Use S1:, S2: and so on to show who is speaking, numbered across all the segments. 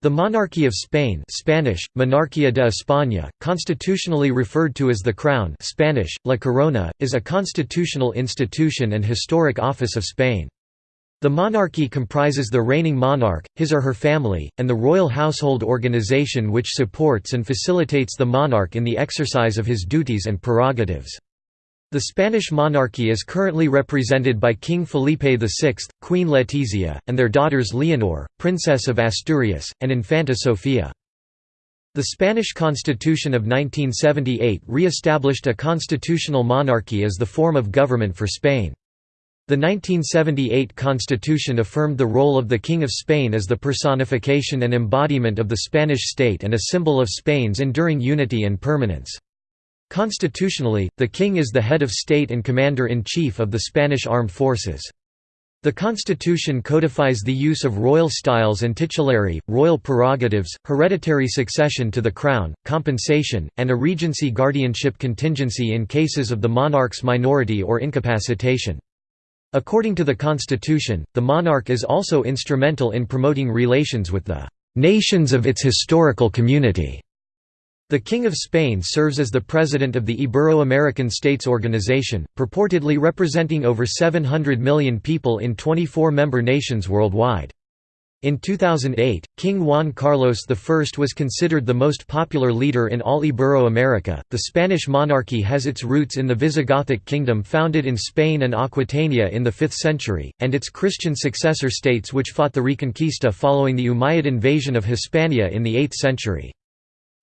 S1: The monarchy of Spain Spanish, Monarquía de España, constitutionally referred to as the Crown Spanish, La Corona, is a constitutional institution and historic office of Spain. The monarchy comprises the reigning monarch, his or her family, and the royal household organization which supports and facilitates the monarch in the exercise of his duties and prerogatives. The Spanish monarchy is currently represented by King Felipe VI, Queen Letizia, and their daughters Leonor, Princess of Asturias, and Infanta Sofia. The Spanish Constitution of 1978 re-established a constitutional monarchy as the form of government for Spain. The 1978 constitution affirmed the role of the King of Spain as the personification and embodiment of the Spanish state and a symbol of Spain's enduring unity and permanence. Constitutionally, the king is the head of state and commander-in-chief of the Spanish armed forces. The constitution codifies the use of royal styles and titulary, royal prerogatives, hereditary succession to the crown, compensation, and a regency guardianship contingency in cases of the monarch's minority or incapacitation. According to the constitution, the monarch is also instrumental in promoting relations with the nations of its historical community. The King of Spain serves as the president of the Ibero-American States Organization, purportedly representing over 700 million people in 24 member nations worldwide. In 2008, King Juan Carlos I was considered the most popular leader in all Ibero-America. The Spanish monarchy has its roots in the Visigothic kingdom founded in Spain and Aquitania in the 5th century, and its Christian successor states which fought the Reconquista following the Umayyad invasion of Hispania in the 8th century.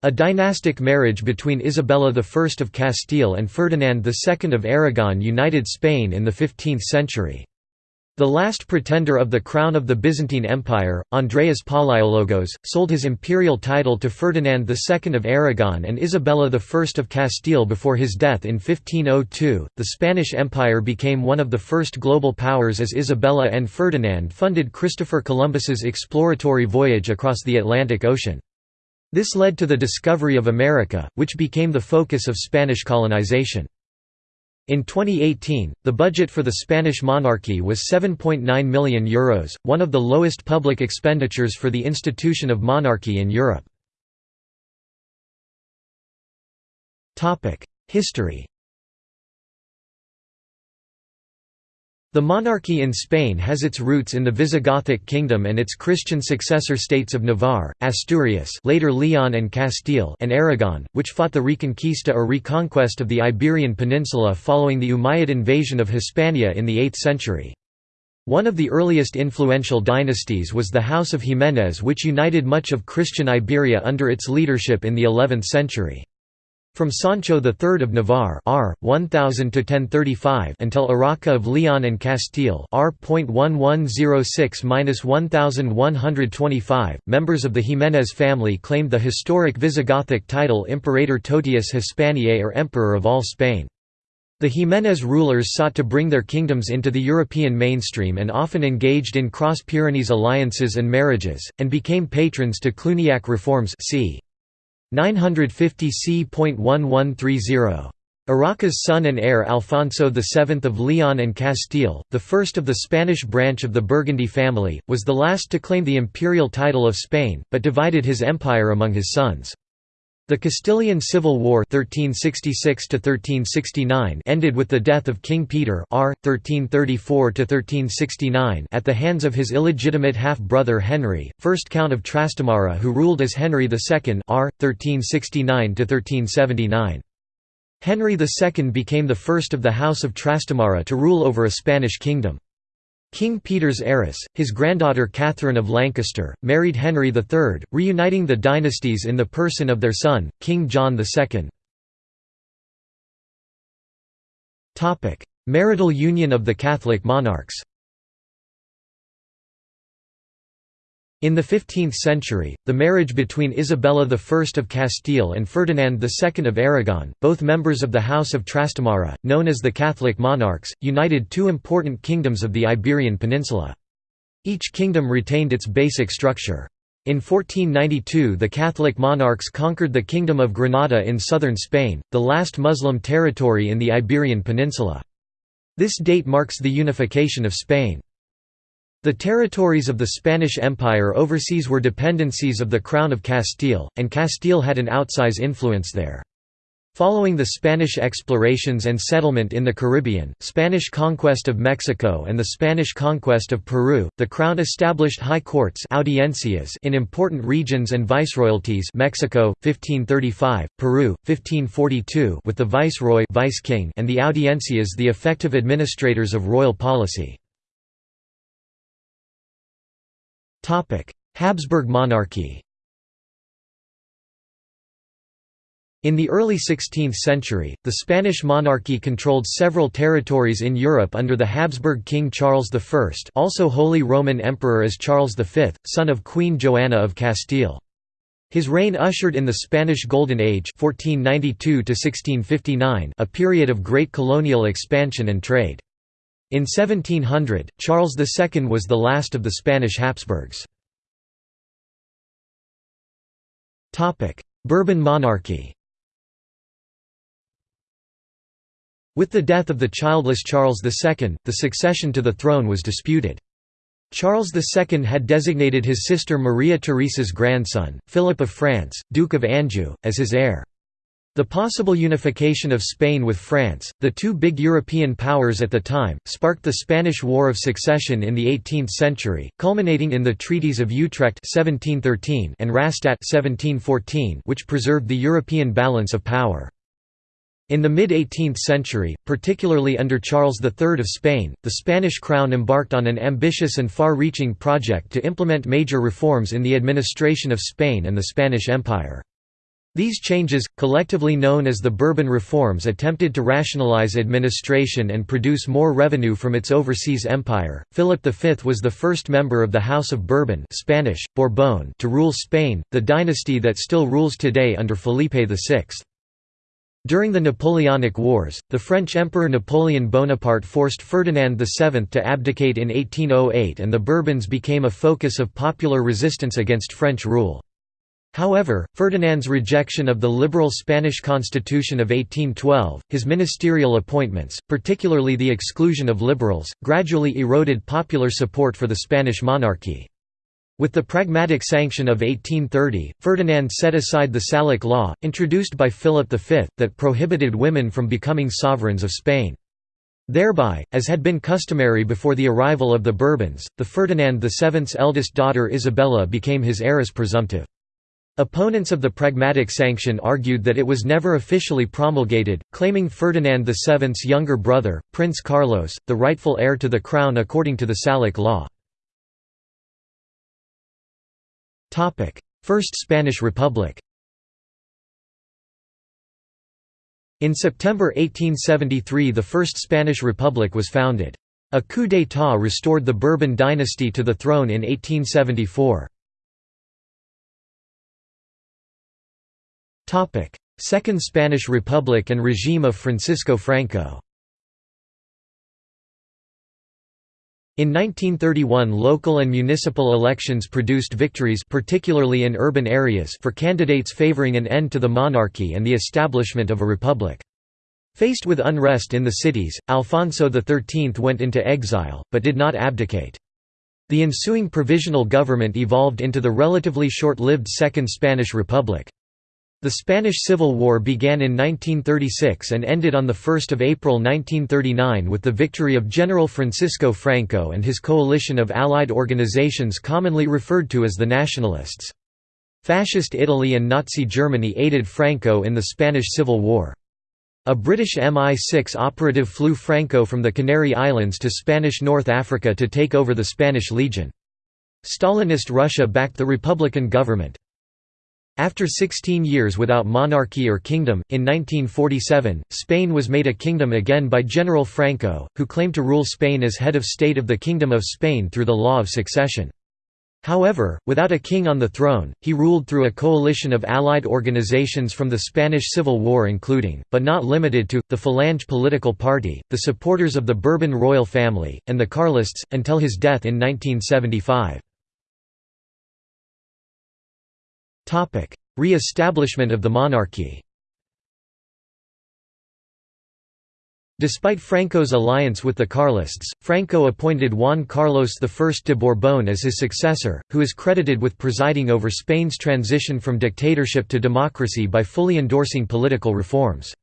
S1: A dynastic marriage between Isabella I of Castile and Ferdinand II of Aragon united Spain in the 15th century. The last pretender of the crown of the Byzantine Empire, Andreas Palaiologos, sold his imperial title to Ferdinand II of Aragon and Isabella I of Castile before his death in 1502. The Spanish Empire became one of the first global powers as Isabella and Ferdinand funded Christopher Columbus's exploratory voyage across the Atlantic Ocean. This led to the discovery of America, which became the focus of Spanish colonization. In 2018, the budget for the Spanish monarchy was €7.9 million, Euros, one of the lowest public expenditures for the institution of monarchy in Europe. History The monarchy in Spain has its roots in the Visigothic kingdom and its Christian successor states of Navarre, Asturias later Leon and Castile and Aragon, which fought the Reconquista or reconquest of the Iberian Peninsula following the Umayyad invasion of Hispania in the 8th century. One of the earliest influential dynasties was the House of Jiménez which united much of Christian Iberia under its leadership in the 11th century. From Sancho III of Navarre R. 1000 to 1035 until Urraca of Leon and Castile R. 1106–1125, members of the Jiménez family claimed the historic Visigothic title Imperator Totius Hispaniae or Emperor of all Spain. The Jiménez rulers sought to bring their kingdoms into the European mainstream and often engaged in cross-Pyrenees alliances and marriages, and became patrons to Cluniac reforms c. 950 c.1130. Urraca's son and heir Alfonso VII of Leon and Castile, the first of the Spanish branch of the Burgundy family, was the last to claim the imperial title of Spain, but divided his empire among his sons. The Castilian Civil War 1366 ended with the death of King Peter R. 1334 at the hands of his illegitimate half-brother Henry, 1st Count of Trastamara who ruled as Henry II R. 1369 Henry II became the first of the House of Trastamara to rule over a Spanish kingdom. King Peter's heiress, his granddaughter Catherine of Lancaster, married Henry III, reuniting the dynasties in the person of their son, King John II. Marital union of the Catholic monarchs In the 15th century, the marriage between Isabella I of Castile and Ferdinand II of Aragon, both members of the House of Trastamara, known as the Catholic monarchs, united two important kingdoms of the Iberian Peninsula. Each kingdom retained its basic structure. In 1492 the Catholic monarchs conquered the Kingdom of Granada in southern Spain, the last Muslim territory in the Iberian Peninsula. This date marks the unification of Spain. The territories of the Spanish Empire overseas were dependencies of the Crown of Castile, and Castile had an outsize influence there. Following the Spanish explorations and settlement in the Caribbean, Spanish conquest of Mexico and the Spanish conquest of Peru, the crown established high courts audiencias in important regions and viceroyalties Mexico 1535, Peru 1542 with the viceroy vice king and the audiencias the effective administrators of royal policy. Habsburg monarchy In the early 16th century, the Spanish monarchy controlled several territories in Europe under the Habsburg King Charles I also Holy Roman Emperor as Charles V, son of Queen Joanna of Castile. His reign ushered in the Spanish Golden Age 1492 a period of great colonial expansion and trade. In 1700, Charles II was the last of the Spanish Habsburgs. Bourbon monarchy With the death of the childless Charles II, the succession to the throne was disputed. Charles II had designated his sister Maria Theresa's grandson, Philip of France, Duke of Anjou, as his heir. The possible unification of Spain with France, the two big European powers at the time, sparked the Spanish War of Succession in the 18th century, culminating in the Treaties of Utrecht 1713 and Rastatt 1714, which preserved the European balance of power. In the mid-18th century, particularly under Charles III of Spain, the Spanish crown embarked on an ambitious and far-reaching project to implement major reforms in the administration of Spain and the Spanish Empire. These changes, collectively known as the Bourbon reforms attempted to rationalize administration and produce more revenue from its overseas empire. Philip V was the first member of the House of Bourbon Spanish, Borbón to rule Spain, the dynasty that still rules today under Felipe VI. During the Napoleonic Wars, the French Emperor Napoleon Bonaparte forced Ferdinand VII to abdicate in 1808 and the Bourbons became a focus of popular resistance against French rule. However, Ferdinand's rejection of the liberal Spanish constitution of 1812, his ministerial appointments, particularly the exclusion of liberals, gradually eroded popular support for the Spanish monarchy. With the Pragmatic Sanction of 1830, Ferdinand set aside the Salic law, introduced by Philip V, that prohibited women from becoming sovereigns of Spain. Thereby, as had been customary before the arrival of the Bourbons, the Ferdinand VII's eldest daughter Isabella became his heiress presumptive. Opponents of the Pragmatic Sanction argued that it was never officially promulgated, claiming Ferdinand VII's younger brother, Prince Carlos, the rightful heir to the crown according to the Salic law. First Spanish Republic In September 1873 the First Spanish Republic was founded. A coup d'état restored the Bourbon dynasty to the throne in 1874. Second Spanish Republic and regime of Francisco Franco In 1931 local and municipal elections produced victories particularly in urban areas for candidates favoring an end to the monarchy and the establishment of a republic. Faced with unrest in the cities, Alfonso XIII went into exile, but did not abdicate. The ensuing provisional government evolved into the relatively short-lived Second Spanish Republic. The Spanish Civil War began in 1936 and ended on 1 April 1939 with the victory of General Francisco Franco and his coalition of allied organizations commonly referred to as the Nationalists. Fascist Italy and Nazi Germany aided Franco in the Spanish Civil War. A British Mi-6 operative flew Franco from the Canary Islands to Spanish North Africa to take over the Spanish Legion. Stalinist Russia backed the Republican government. After 16 years without monarchy or kingdom, in 1947, Spain was made a kingdom again by General Franco, who claimed to rule Spain as head of state of the Kingdom of Spain through the law of succession. However, without a king on the throne, he ruled through a coalition of allied organizations from the Spanish Civil War including, but not limited to, the Falange political party, the supporters of the Bourbon royal family, and the Carlists, until his death in 1975. Re-establishment of the monarchy Despite Franco's alliance with the Carlists, Franco appointed Juan Carlos I de Bourbon as his successor, who is credited with presiding over Spain's transition from dictatorship to democracy by fully endorsing political reforms.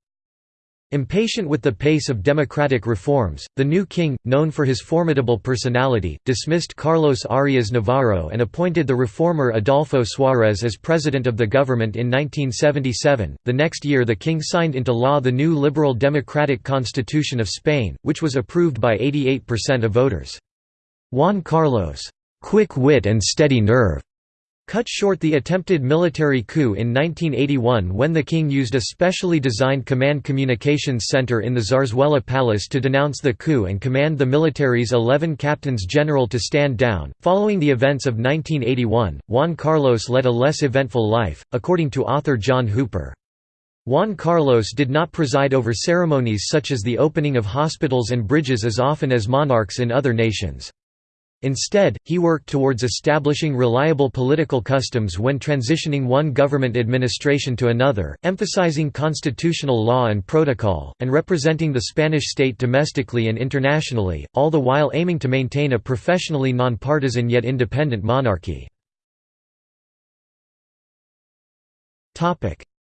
S1: Impatient with the pace of democratic reforms, the new king, known for his formidable personality, dismissed Carlos Arias Navarro and appointed the reformer Adolfo Suárez as president of the government in 1977. The next year, the king signed into law the new liberal democratic constitution of Spain, which was approved by 88% of voters. Juan Carlos' quick wit and steady nerve cut short the attempted military coup in 1981 when the king used a specially designed command communications center in the Zarzuela Palace to denounce the coup and command the military's 11 captains general to stand down. Following the events of 1981, Juan Carlos led a less eventful life, according to author John Hooper. Juan Carlos did not preside over ceremonies such as the opening of hospitals and bridges as often as monarchs in other nations. Instead, he worked towards establishing reliable political customs when transitioning one government administration to another, emphasizing constitutional law and protocol, and representing the Spanish state domestically and internationally, all the while aiming to maintain a professionally nonpartisan yet independent monarchy.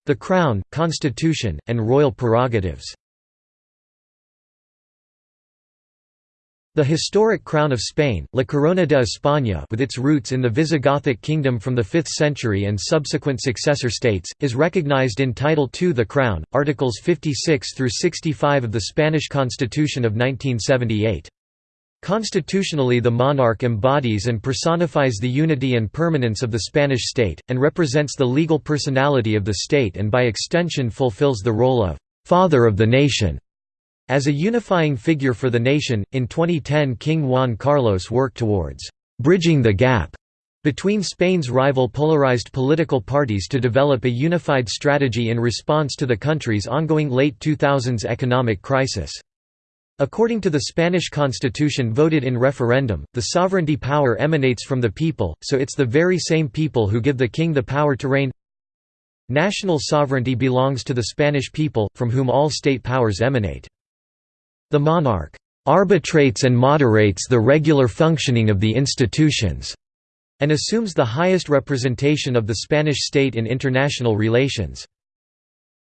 S1: The Crown, Constitution, and royal prerogatives The historic crown of Spain, La Corona de España with its roots in the Visigothic kingdom from the 5th century and subsequent successor states, is recognized in Title II The Crown, Articles 56 through 65 of the Spanish Constitution of 1978. Constitutionally the monarch embodies and personifies the unity and permanence of the Spanish state, and represents the legal personality of the state and by extension fulfills the role of «father of the nation» As a unifying figure for the nation, in 2010 King Juan Carlos worked towards «bridging the gap» between Spain's rival polarized political parties to develop a unified strategy in response to the country's ongoing late 2000s economic crisis. According to the Spanish constitution voted in referendum, the sovereignty power emanates from the people, so it's the very same people who give the king the power to reign. National sovereignty belongs to the Spanish people, from whom all state powers emanate. The monarch arbitrates and moderates the regular functioning of the institutions, and assumes the highest representation of the Spanish state in international relations.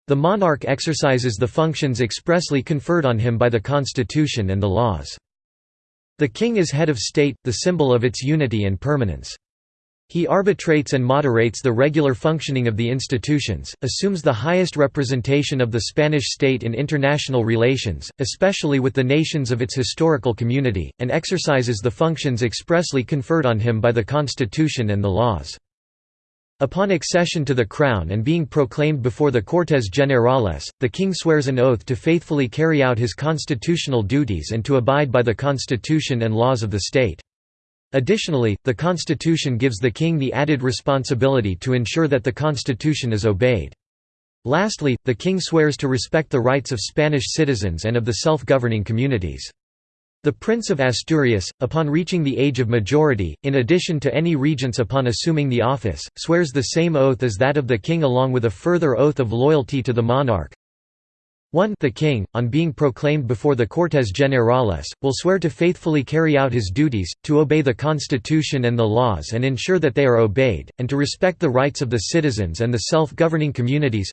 S1: The monarch exercises the functions expressly conferred on him by the constitution and the laws. The king is head of state, the symbol of its unity and permanence. He arbitrates and moderates the regular functioning of the institutions, assumes the highest representation of the Spanish state in international relations, especially with the nations of its historical community, and exercises the functions expressly conferred on him by the constitution and the laws. Upon accession to the crown and being proclaimed before the Cortes Generales, the king swears an oath to faithfully carry out his constitutional duties and to abide by the constitution and laws of the state. Additionally, the constitution gives the king the added responsibility to ensure that the constitution is obeyed. Lastly, the king swears to respect the rights of Spanish citizens and of the self-governing communities. The Prince of Asturias, upon reaching the age of majority, in addition to any regents upon assuming the office, swears the same oath as that of the king along with a further oath of loyalty to the monarch, 1 The king, on being proclaimed before the Cortes Generales, will swear to faithfully carry out his duties, to obey the constitution and the laws and ensure that they are obeyed, and to respect the rights of the citizens and the self-governing communities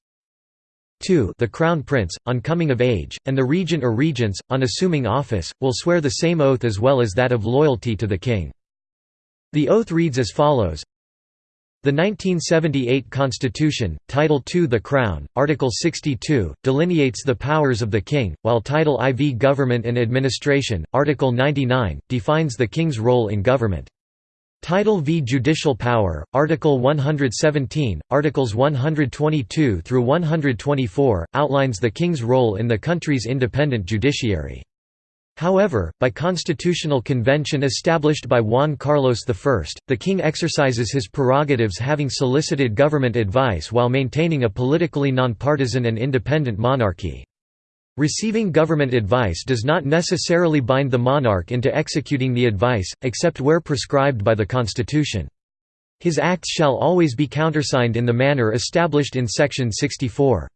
S1: 2 The crown prince, on coming of age, and the regent or regents, on assuming office, will swear the same oath as well as that of loyalty to the king. The oath reads as follows the 1978 Constitution, Title II The Crown, Article 62, delineates the powers of the King, while Title IV Government and Administration, Article 99, defines the King's role in government. Title V Judicial Power, Article 117, Articles 122 through 124, outlines the King's role in the country's independent judiciary. However, by constitutional convention established by Juan Carlos I, the king exercises his prerogatives having solicited government advice while maintaining a politically nonpartisan and independent monarchy. Receiving government advice does not necessarily bind the monarch into executing the advice, except where prescribed by the constitution. His acts shall always be countersigned in the manner established in section 64.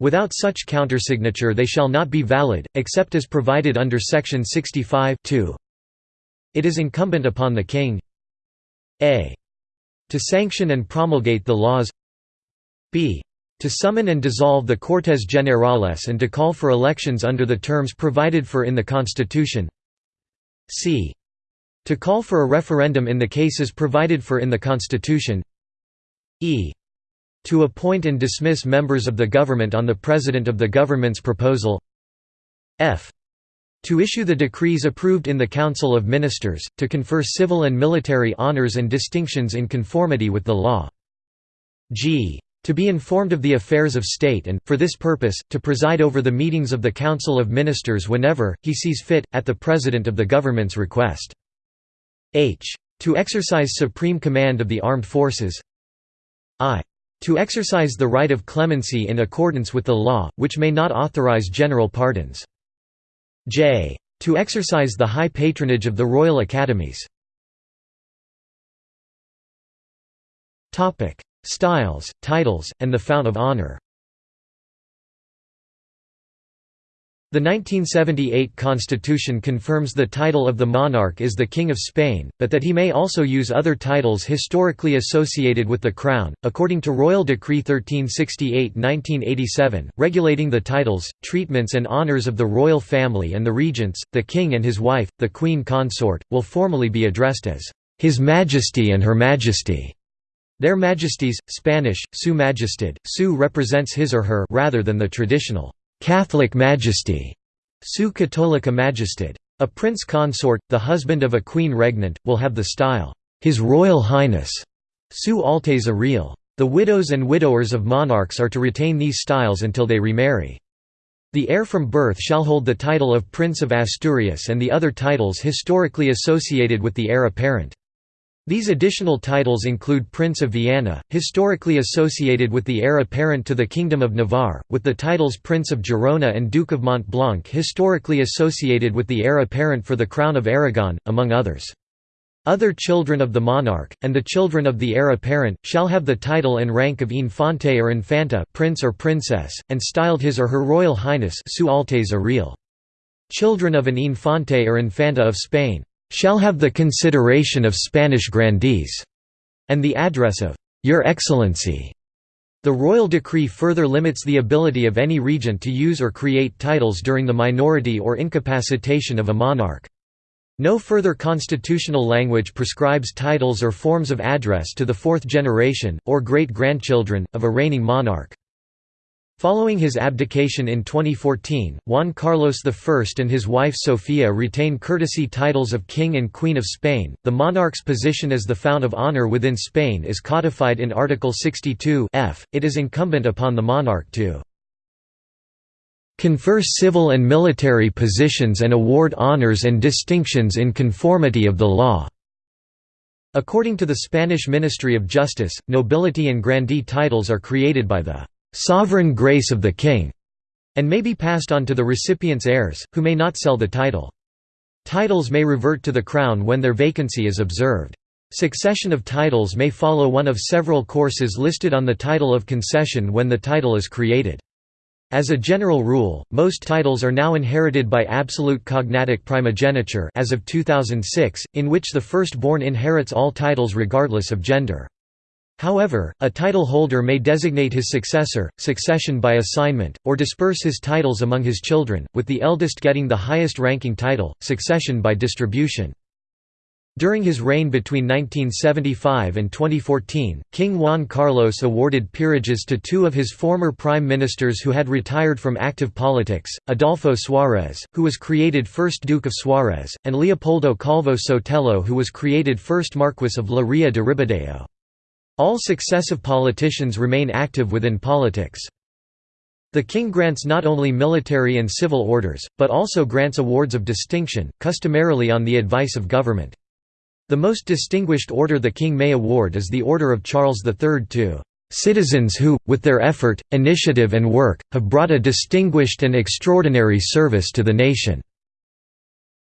S1: Without such countersignature they shall not be valid, except as provided under section 65 -2. It is incumbent upon the King a. To sanction and promulgate the laws b. To summon and dissolve the Cortes Generales and to call for elections under the terms provided for in the Constitution c. To call for a referendum in the cases provided for in the Constitution e. To appoint and dismiss members of the government on the President of the government's proposal f. To issue the decrees approved in the Council of Ministers, to confer civil and military honours and distinctions in conformity with the law. g. To be informed of the affairs of state and, for this purpose, to preside over the meetings of the Council of Ministers whenever, he sees fit, at the President of the government's request. h. To exercise supreme command of the armed forces i. To exercise the right of clemency in accordance with the law, which may not authorize general pardons. j. To exercise the high patronage of the Royal Academies. Styles, titles, and the Fount of Honour The 1978 constitution confirms the title of the monarch is the King of Spain, but that he may also use other titles historically associated with the crown. According to Royal Decree 1368-1987, regulating the titles, treatments and honours of the royal family and the regents, the king and his wife, the queen consort, will formally be addressed as His Majesty and Her Majesty. Their Majesties, Spanish, Su Majestad, Su represents his or her rather than the traditional Catholic Majesty, Su Católica Majestad. A prince consort, the husband of a queen regnant, will have the style, His Royal Highness, Su Alteza Real. The widows and widowers of monarchs are to retain these styles until they remarry. The heir from birth shall hold the title of Prince of Asturias and the other titles historically associated with the heir apparent. These additional titles include Prince of Viana, historically associated with the heir apparent to the Kingdom of Navarre, with the titles Prince of Girona and Duke of Mont Blanc historically associated with the heir apparent for the Crown of Aragon, among others. Other children of the monarch, and the children of the heir apparent, shall have the title and rank of infante or infanta prince or princess, and styled his or her royal highness su Real. Children of an infante or infanta of Spain shall have the consideration of Spanish grandees, and the address of Your Excellency. The royal decree further limits the ability of any regent to use or create titles during the minority or incapacitation of a monarch. No further constitutional language prescribes titles or forms of address to the fourth generation, or great-grandchildren, of a reigning monarch. Following his abdication in 2014, Juan Carlos I and his wife Sofia retain courtesy titles of King and Queen of Spain. The monarch's position as the fount of honor within Spain is codified in Article 62 F. It is incumbent upon the monarch to confer civil and military positions and award honors and distinctions in conformity of the law." According to the Spanish Ministry of Justice, nobility and grandee titles are created by the sovereign grace of the king, and may be passed on to the recipient's heirs, who may not sell the title. Titles may revert to the crown when their vacancy is observed. Succession of titles may follow one of several courses listed on the title of concession when the title is created. As a general rule, most titles are now inherited by absolute cognatic primogeniture as of 2006, in which the firstborn inherits all titles regardless of gender. However, a title holder may designate his successor, succession by assignment, or disperse his titles among his children, with the eldest getting the highest ranking title, succession by distribution. During his reign between 1975 and 2014, King Juan Carlos awarded peerages to two of his former prime ministers who had retired from active politics, Adolfo Suárez, who was created first Duke of Suárez, and Leopoldo Calvo Sotelo who was created first Marquis of La Ría de Ribadeo. All successive politicians remain active within politics. The king grants not only military and civil orders, but also grants awards of distinction, customarily on the advice of government. The most distinguished order the king may award is the Order of Charles III to "...citizens who, with their effort, initiative and work, have brought a distinguished and extraordinary service to the nation."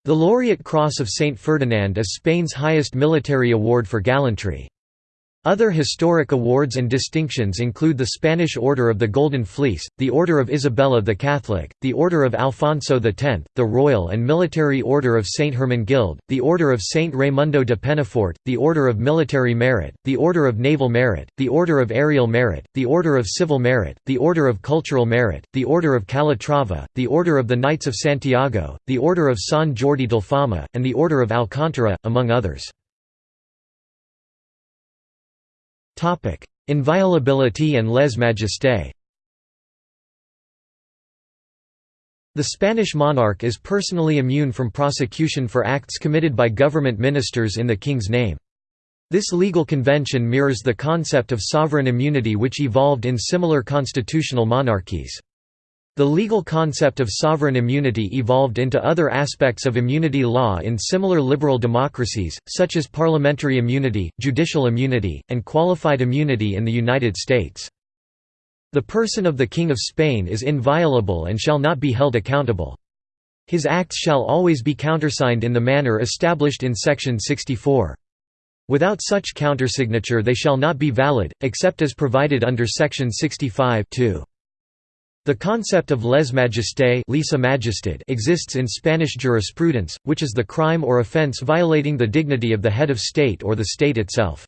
S1: The Laureate Cross of Saint Ferdinand is Spain's highest military award for gallantry. Other historic awards and distinctions include the Spanish Order of the Golden Fleece, the Order of Isabella the Catholic, the Order of Alfonso X, the Royal and Military Order of St. Hermenegild, the Order of St. Raimundo de Penafort, the Order of Military Merit, the Order of Naval Merit, the Order of Aerial Merit, the Order of Civil Merit, the Order of Cultural Merit, the Order of Calatrava, the Order of the Knights of Santiago, the Order of San Jordi del Fama, and the Order of Alcántara, among others. Inviolability and lèse-majesté The Spanish monarch is personally immune from prosecution for acts committed by government ministers in the king's name. This legal convention mirrors the concept of sovereign immunity which evolved in similar constitutional monarchies. The legal concept of sovereign immunity evolved into other aspects of immunity law in similar liberal democracies, such as parliamentary immunity, judicial immunity, and qualified immunity in the United States. The person of the King of Spain is inviolable and shall not be held accountable. His acts shall always be countersigned in the manner established in Section 64. Without such countersignature they shall not be valid, except as provided under Section 65 -2. The concept of lèse-majesté exists in Spanish jurisprudence, which is the crime or offense violating the dignity of the head of state or the state itself.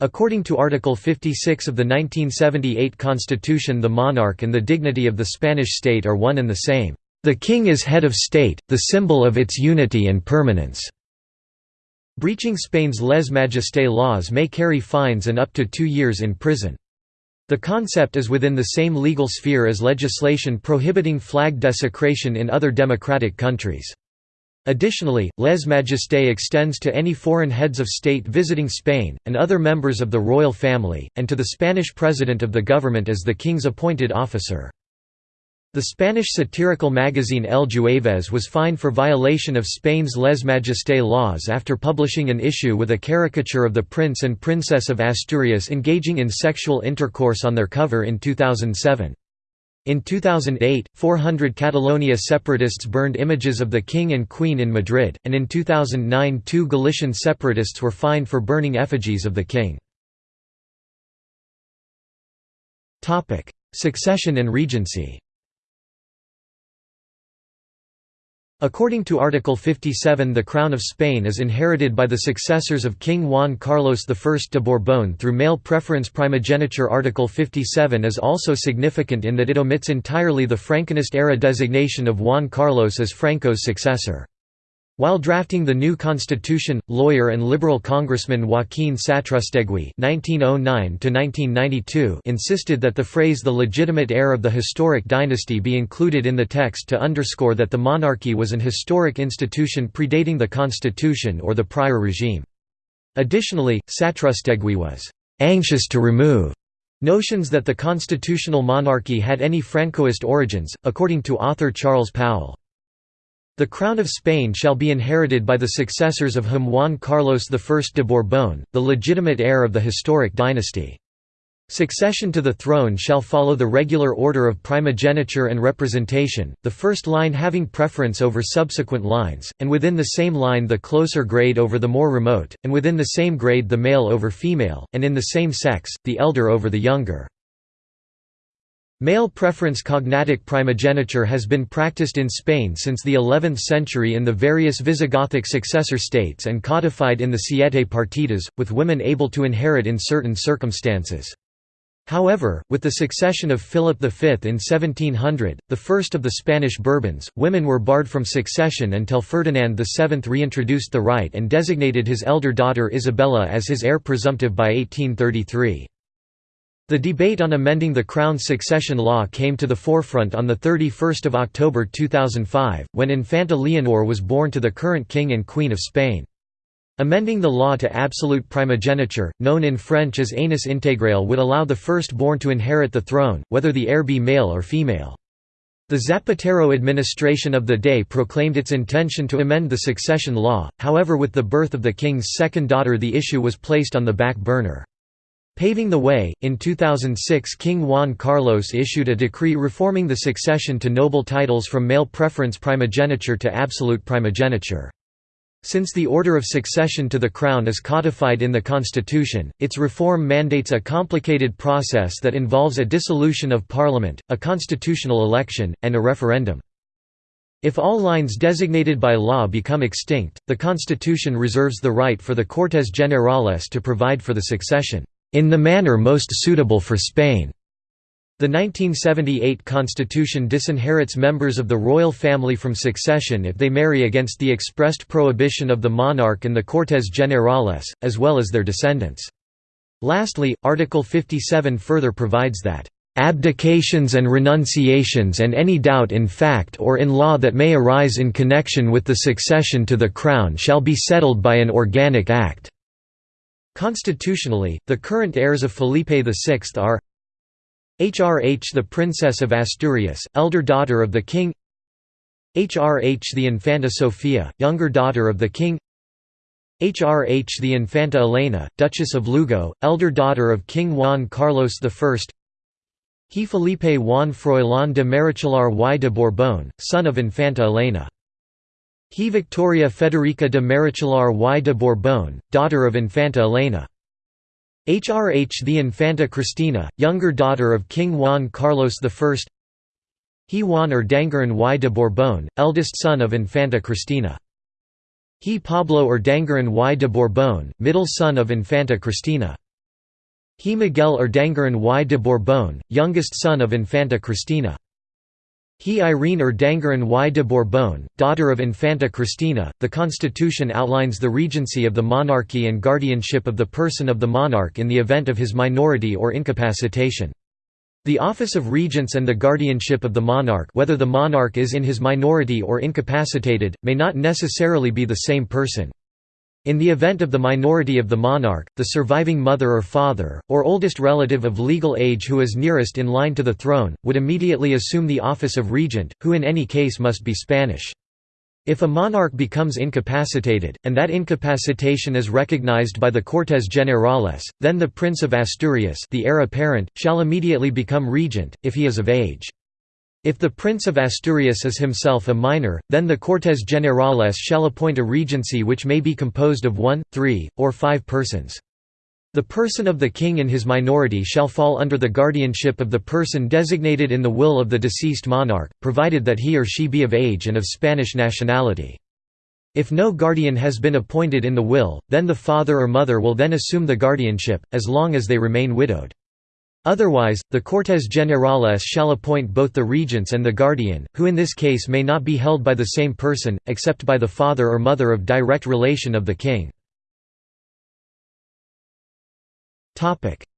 S1: According to Article 56 of the 1978 Constitution the monarch and the dignity of the Spanish state are one and the same. The king is head of state, the symbol of its unity and permanence. Breaching Spain's lèse-majesté laws may carry fines and up to two years in prison. The concept is within the same legal sphere as legislation prohibiting flag desecration in other democratic countries. Additionally, lèse-majesté extends to any foreign heads of state visiting Spain, and other members of the royal family, and to the Spanish president of the government as the king's appointed officer. The Spanish satirical magazine El Jueves was fined for violation of Spain's lèse-majesté laws after publishing an issue with a caricature of the Prince and Princess of Asturias engaging in sexual intercourse on their cover in 2007. In 2008, 400 Catalonia separatists burned images of the King and Queen in Madrid, and in 2009 two Galician separatists were fined for burning effigies of the King. Succession and regency According to Article 57 the Crown of Spain is inherited by the successors of King Juan Carlos I de Borbón through male preference primogeniture Article 57 is also significant in that it omits entirely the Franconist-era designation of Juan Carlos as Franco's successor. While drafting the new constitution, lawyer and liberal congressman Joaquín Satrústegui (1909–1992) insisted that the phrase "the legitimate heir of the historic dynasty" be included in the text to underscore that the monarchy was an historic institution predating the constitution or the prior regime. Additionally, Satrústegui was anxious to remove notions that the constitutional monarchy had any Francoist origins, according to author Charles Powell. The crown of Spain shall be inherited by the successors of whom Juan Carlos I de Borbón, the legitimate heir of the historic dynasty. Succession to the throne shall follow the regular order of primogeniture and representation, the first line having preference over subsequent lines, and within the same line the closer grade over the more remote, and within the same grade the male over female, and in the same sex, the elder over the younger. Male preference cognatic primogeniture has been practiced in Spain since the 11th century in the various Visigothic successor states and codified in the Siete Partidas, with women able to inherit in certain circumstances. However, with the succession of Philip V in 1700, the first of the Spanish Bourbons, women were barred from succession until Ferdinand VII reintroduced the right and designated his elder daughter Isabella as his heir presumptive by 1833. The debate on amending the Crown's succession law came to the forefront on 31 October 2005, when Infanta Leonor was born to the current King and Queen of Spain. Amending the law to absolute primogeniture, known in French as aînesse intégrale would allow the firstborn to inherit the throne, whether the heir be male or female. The Zapatero administration of the day proclaimed its intention to amend the succession law, however with the birth of the king's second daughter the issue was placed on the back burner. Paving the way, in 2006 King Juan Carlos issued a decree reforming the succession to noble titles from male preference primogeniture to absolute primogeniture. Since the order of succession to the crown is codified in the constitution, its reform mandates a complicated process that involves a dissolution of parliament, a constitutional election, and a referendum. If all lines designated by law become extinct, the constitution reserves the right for the Cortes Generales to provide for the succession, "...in the manner most suitable for Spain." The 1978 constitution disinherits members of the royal family from succession if they marry against the expressed prohibition of the monarch and the Cortes Generales, as well as their descendants. Lastly, Article 57 further provides that abdications and renunciations and any doubt in fact or in law that may arise in connection with the succession to the crown shall be settled by an organic act." Constitutionally, the current heirs of Felipe VI are HRH the Princess of Asturias, elder daughter of the King HRH the Infanta Sofia, younger daughter of the King HRH the Infanta Elena, Duchess of Lugo, elder daughter of King Juan Carlos I He Felipe Juan Froilán de Marichalar y de Borbón, son of Infanta Elena. He Victoria Federica de Marichalar y de Bourbon, daughter of Infanta Elena. HRH the Infanta Cristina, younger daughter of King Juan Carlos I He Juan Urdangarin y de Bourbon, eldest son of Infanta Cristina. He Pablo Urdangarin y de Bourbon, middle son of Infanta Cristina. He Miguel Urdangarin y de Bourbon, youngest son of Infanta Cristina. He Irene er Urdangarin y de Bourbon, daughter of Infanta Cristina. The constitution outlines the regency of the monarchy and guardianship of the person of the monarch in the event of his minority or incapacitation. The office of regents and the guardianship of the monarch whether the monarch is in his minority or incapacitated, may not necessarily be the same person. In the event of the minority of the monarch, the surviving mother or father, or oldest relative of legal age who is nearest in line to the throne, would immediately assume the office of regent, who in any case must be Spanish. If a monarch becomes incapacitated, and that incapacitation is recognized by the Cortes Generales, then the Prince of Asturias the heir apparent, shall immediately become regent, if he is of age. If the Prince of Asturias is himself a minor, then the Cortes Generales shall appoint a regency which may be composed of one, three, or five persons. The person of the king in his minority shall fall under the guardianship of the person designated in the will of the deceased monarch, provided that he or she be of age and of Spanish nationality. If no guardian has been appointed in the will, then the father or mother will then assume the guardianship, as long as they remain widowed. Otherwise, the Cortes Generales shall appoint both the regents and the guardian, who in this case may not be held by the same person, except by the father or mother of direct relation of the king.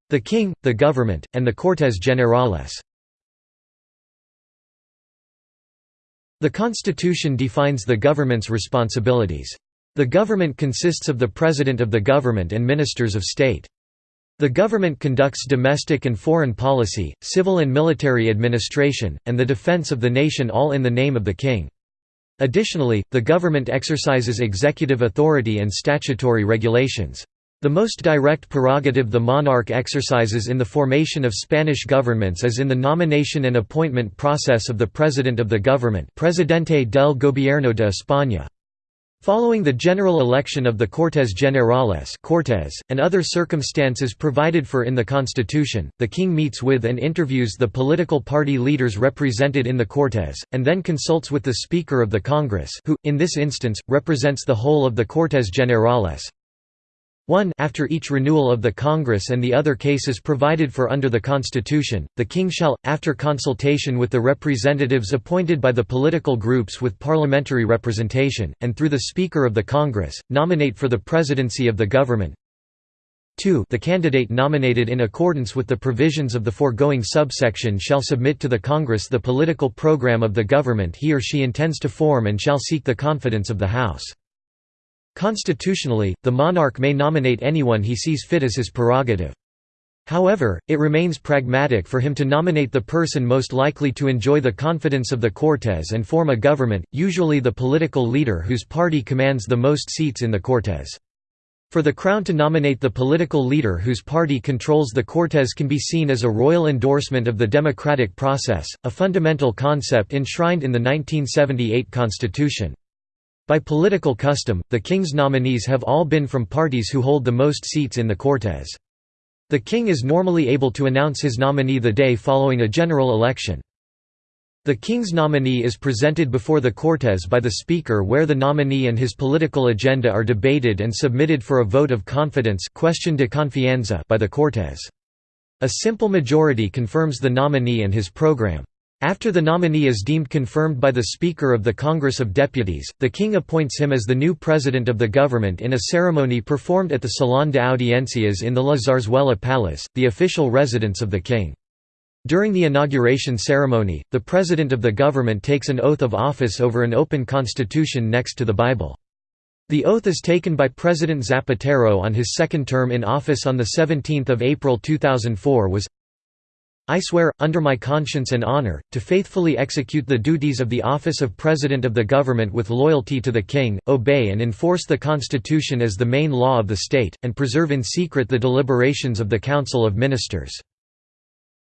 S1: The king, the government, and the Cortes Generales The Constitution defines the government's responsibilities. The government consists of the President of the government and ministers of state. The government conducts domestic and foreign policy, civil and military administration, and the defense of the nation all in the name of the king. Additionally, the government exercises executive authority and statutory regulations. The most direct prerogative the monarch exercises in the formation of Spanish governments is in the nomination and appointment process of the President of the Government Presidente del Gobierno de España. Following the general election of the Cortes Generales Cortes, and other circumstances provided for in the Constitution, the king meets with and interviews the political party leaders represented in the Cortes, and then consults with the Speaker of the Congress who, in this instance, represents the whole of the Cortes Generales. 1 After each renewal of the Congress and the other cases provided for under the Constitution, the King shall, after consultation with the representatives appointed by the political groups with parliamentary representation, and through the Speaker of the Congress, nominate for the presidency of the government 2 The candidate nominated in accordance with the provisions of the foregoing subsection shall submit to the Congress the political program of the government he or she intends to form and shall seek the confidence of the House. Constitutionally, the monarch may nominate anyone he sees fit as his prerogative. However, it remains pragmatic for him to nominate the person most likely to enjoy the confidence of the Cortes and form a government, usually the political leader whose party commands the most seats in the Cortes. For the Crown to nominate the political leader whose party controls the Cortes can be seen as a royal endorsement of the democratic process, a fundamental concept enshrined in the 1978 Constitution. By political custom, the king's nominees have all been from parties who hold the most seats in the Cortes. The king is normally able to announce his nominee the day following a general election. The king's nominee is presented before the Cortes by the Speaker where the nominee and his political agenda are debated and submitted for a vote of confidence cuestión de confianza by the Cortes. A simple majority confirms the nominee and his program. After the nominee is deemed confirmed by the Speaker of the Congress of Deputies, the King appoints him as the new President of the government in a ceremony performed at the Salón de Audiencias in the La Zarzuela Palace, the official residence of the King. During the inauguration ceremony, the President of the government takes an oath of office over an open constitution next to the Bible. The oath is taken by President Zapatero on his second term in office on 17 April 2004 was I swear, under my conscience and honor, to faithfully execute the duties of the office of President of the Government with loyalty to the King, obey and enforce the Constitution as the main law of the state, and preserve in secret the deliberations of the Council of Ministers.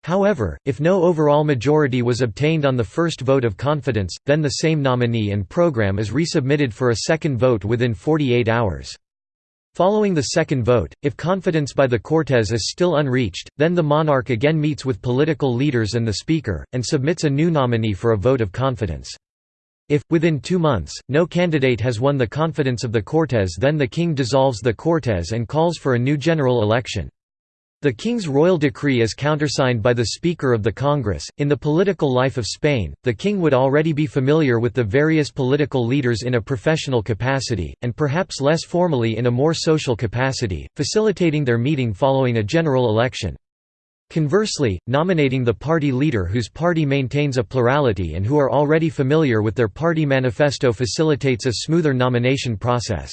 S1: However, if no overall majority was obtained on the first vote of confidence, then the same nominee and program is resubmitted for a second vote within 48 hours. Following the second vote, if confidence by the Cortes is still unreached, then the monarch again meets with political leaders and the Speaker, and submits a new nominee for a vote of confidence. If, within two months, no candidate has won the confidence of the Cortes then the king dissolves the Cortes and calls for a new general election. The king's royal decree is countersigned by the Speaker of the Congress. In the political life of Spain, the king would already be familiar with the various political leaders in a professional capacity, and perhaps less formally in a more social capacity, facilitating their meeting following a general election. Conversely, nominating the party leader whose party maintains a plurality and who are already familiar with their party manifesto facilitates a smoother nomination process.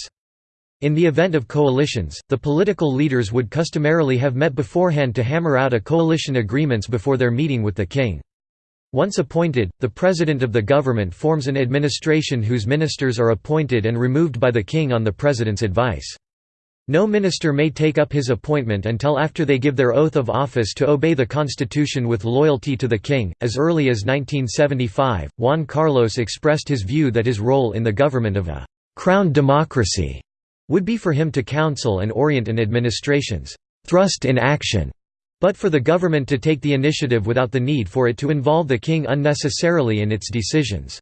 S1: In the event of coalitions, the political leaders would customarily have met beforehand to hammer out a coalition agreements before their meeting with the king. Once appointed, the president of the government forms an administration whose ministers are appointed and removed by the king on the president's advice. No minister may take up his appointment until after they give their oath of office to obey the constitution with loyalty to the king. As early as 1975, Juan Carlos expressed his view that his role in the government of a crown democracy would be for him to counsel and orient an administration's thrust in action, but for the government to take the initiative without the need for it to involve the king unnecessarily in its decisions.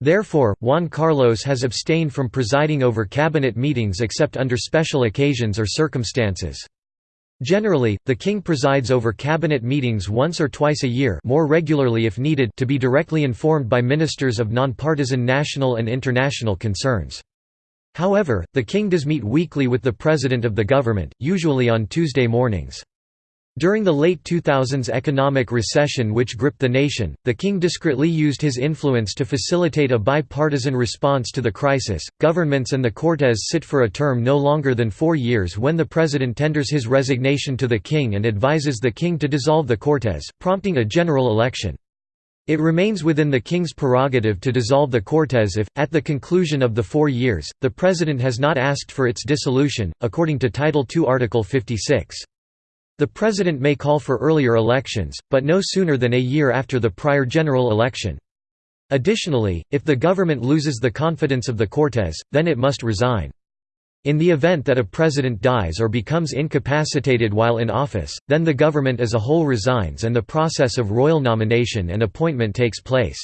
S1: Therefore, Juan Carlos has abstained from presiding over cabinet meetings except under special occasions or circumstances. Generally, the king presides over cabinet meetings once or twice a year more regularly if needed to be directly informed by ministers of nonpartisan national and international concerns. However, the king does meet weekly with the president of the government, usually on Tuesday mornings. During the late 2000s economic recession which gripped the nation, the king discreetly used his influence to facilitate a bipartisan response to the crisis. Governments and the Cortes sit for a term no longer than four years when the president tenders his resignation to the king and advises the king to dissolve the Cortes, prompting a general election. It remains within the king's prerogative to dissolve the Cortes if, at the conclusion of the four years, the president has not asked for its dissolution, according to Title II Article 56. The president may call for earlier elections, but no sooner than a year after the prior general election. Additionally, if the government loses the confidence of the Cortes, then it must resign. In the event that a president dies or becomes incapacitated while in office, then the government as a whole resigns and the process of royal nomination and appointment takes place.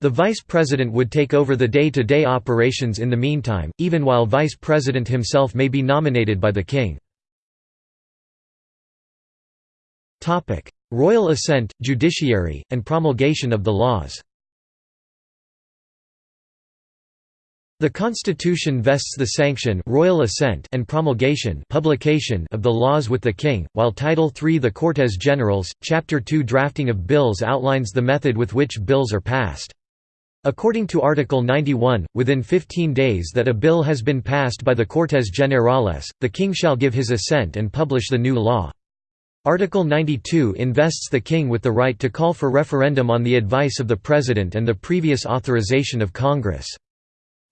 S1: The vice president would take over the day-to-day -day operations in the meantime, even while vice president himself may be nominated by the king. Royal assent, judiciary, and promulgation of the laws The Constitution vests the sanction royal assent and promulgation publication of the laws with the king, while Title III the Cortes Generales, Chapter 2 drafting of bills outlines the method with which bills are passed. According to Article 91, within 15 days that a bill has been passed by the Cortes Generales, the king shall give his assent and publish the new law. Article 92 invests the king with the right to call for referendum on the advice of the president and the previous authorization of Congress.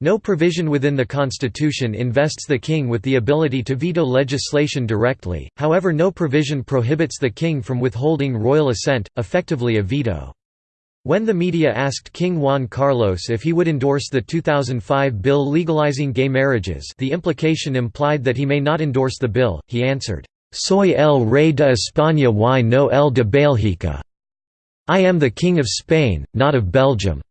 S1: No provision within the Constitution invests the king with the ability to veto legislation directly, however no provision prohibits the king from withholding royal assent, effectively a veto. When the media asked King Juan Carlos if he would endorse the 2005 bill legalizing gay marriages the implication implied that he may not endorse the bill, he answered, «Soy el rey de España y no el de Bélgica» I am the King of Spain, not of Belgium.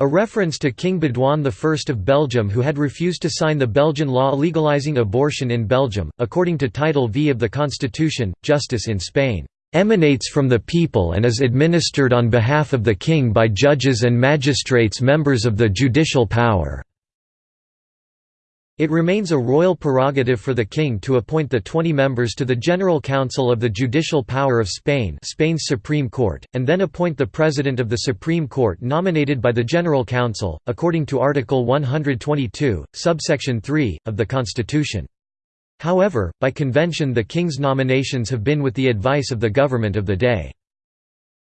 S1: A reference to King Baudouin I of Belgium who had refused to sign the Belgian law legalizing abortion in Belgium. According to Title V of the Constitution, justice in Spain emanates from the people and is administered on behalf of the king by judges and magistrates members of the judicial power." It remains a royal prerogative for the king to appoint the 20 members to the General Council of the Judicial Power of Spain Spain's Supreme Court, and then appoint the President of the Supreme Court nominated by the General Council, according to Article 122, subsection 3, of the Constitution. However, by convention the king's nominations have been with the advice of the government of the day.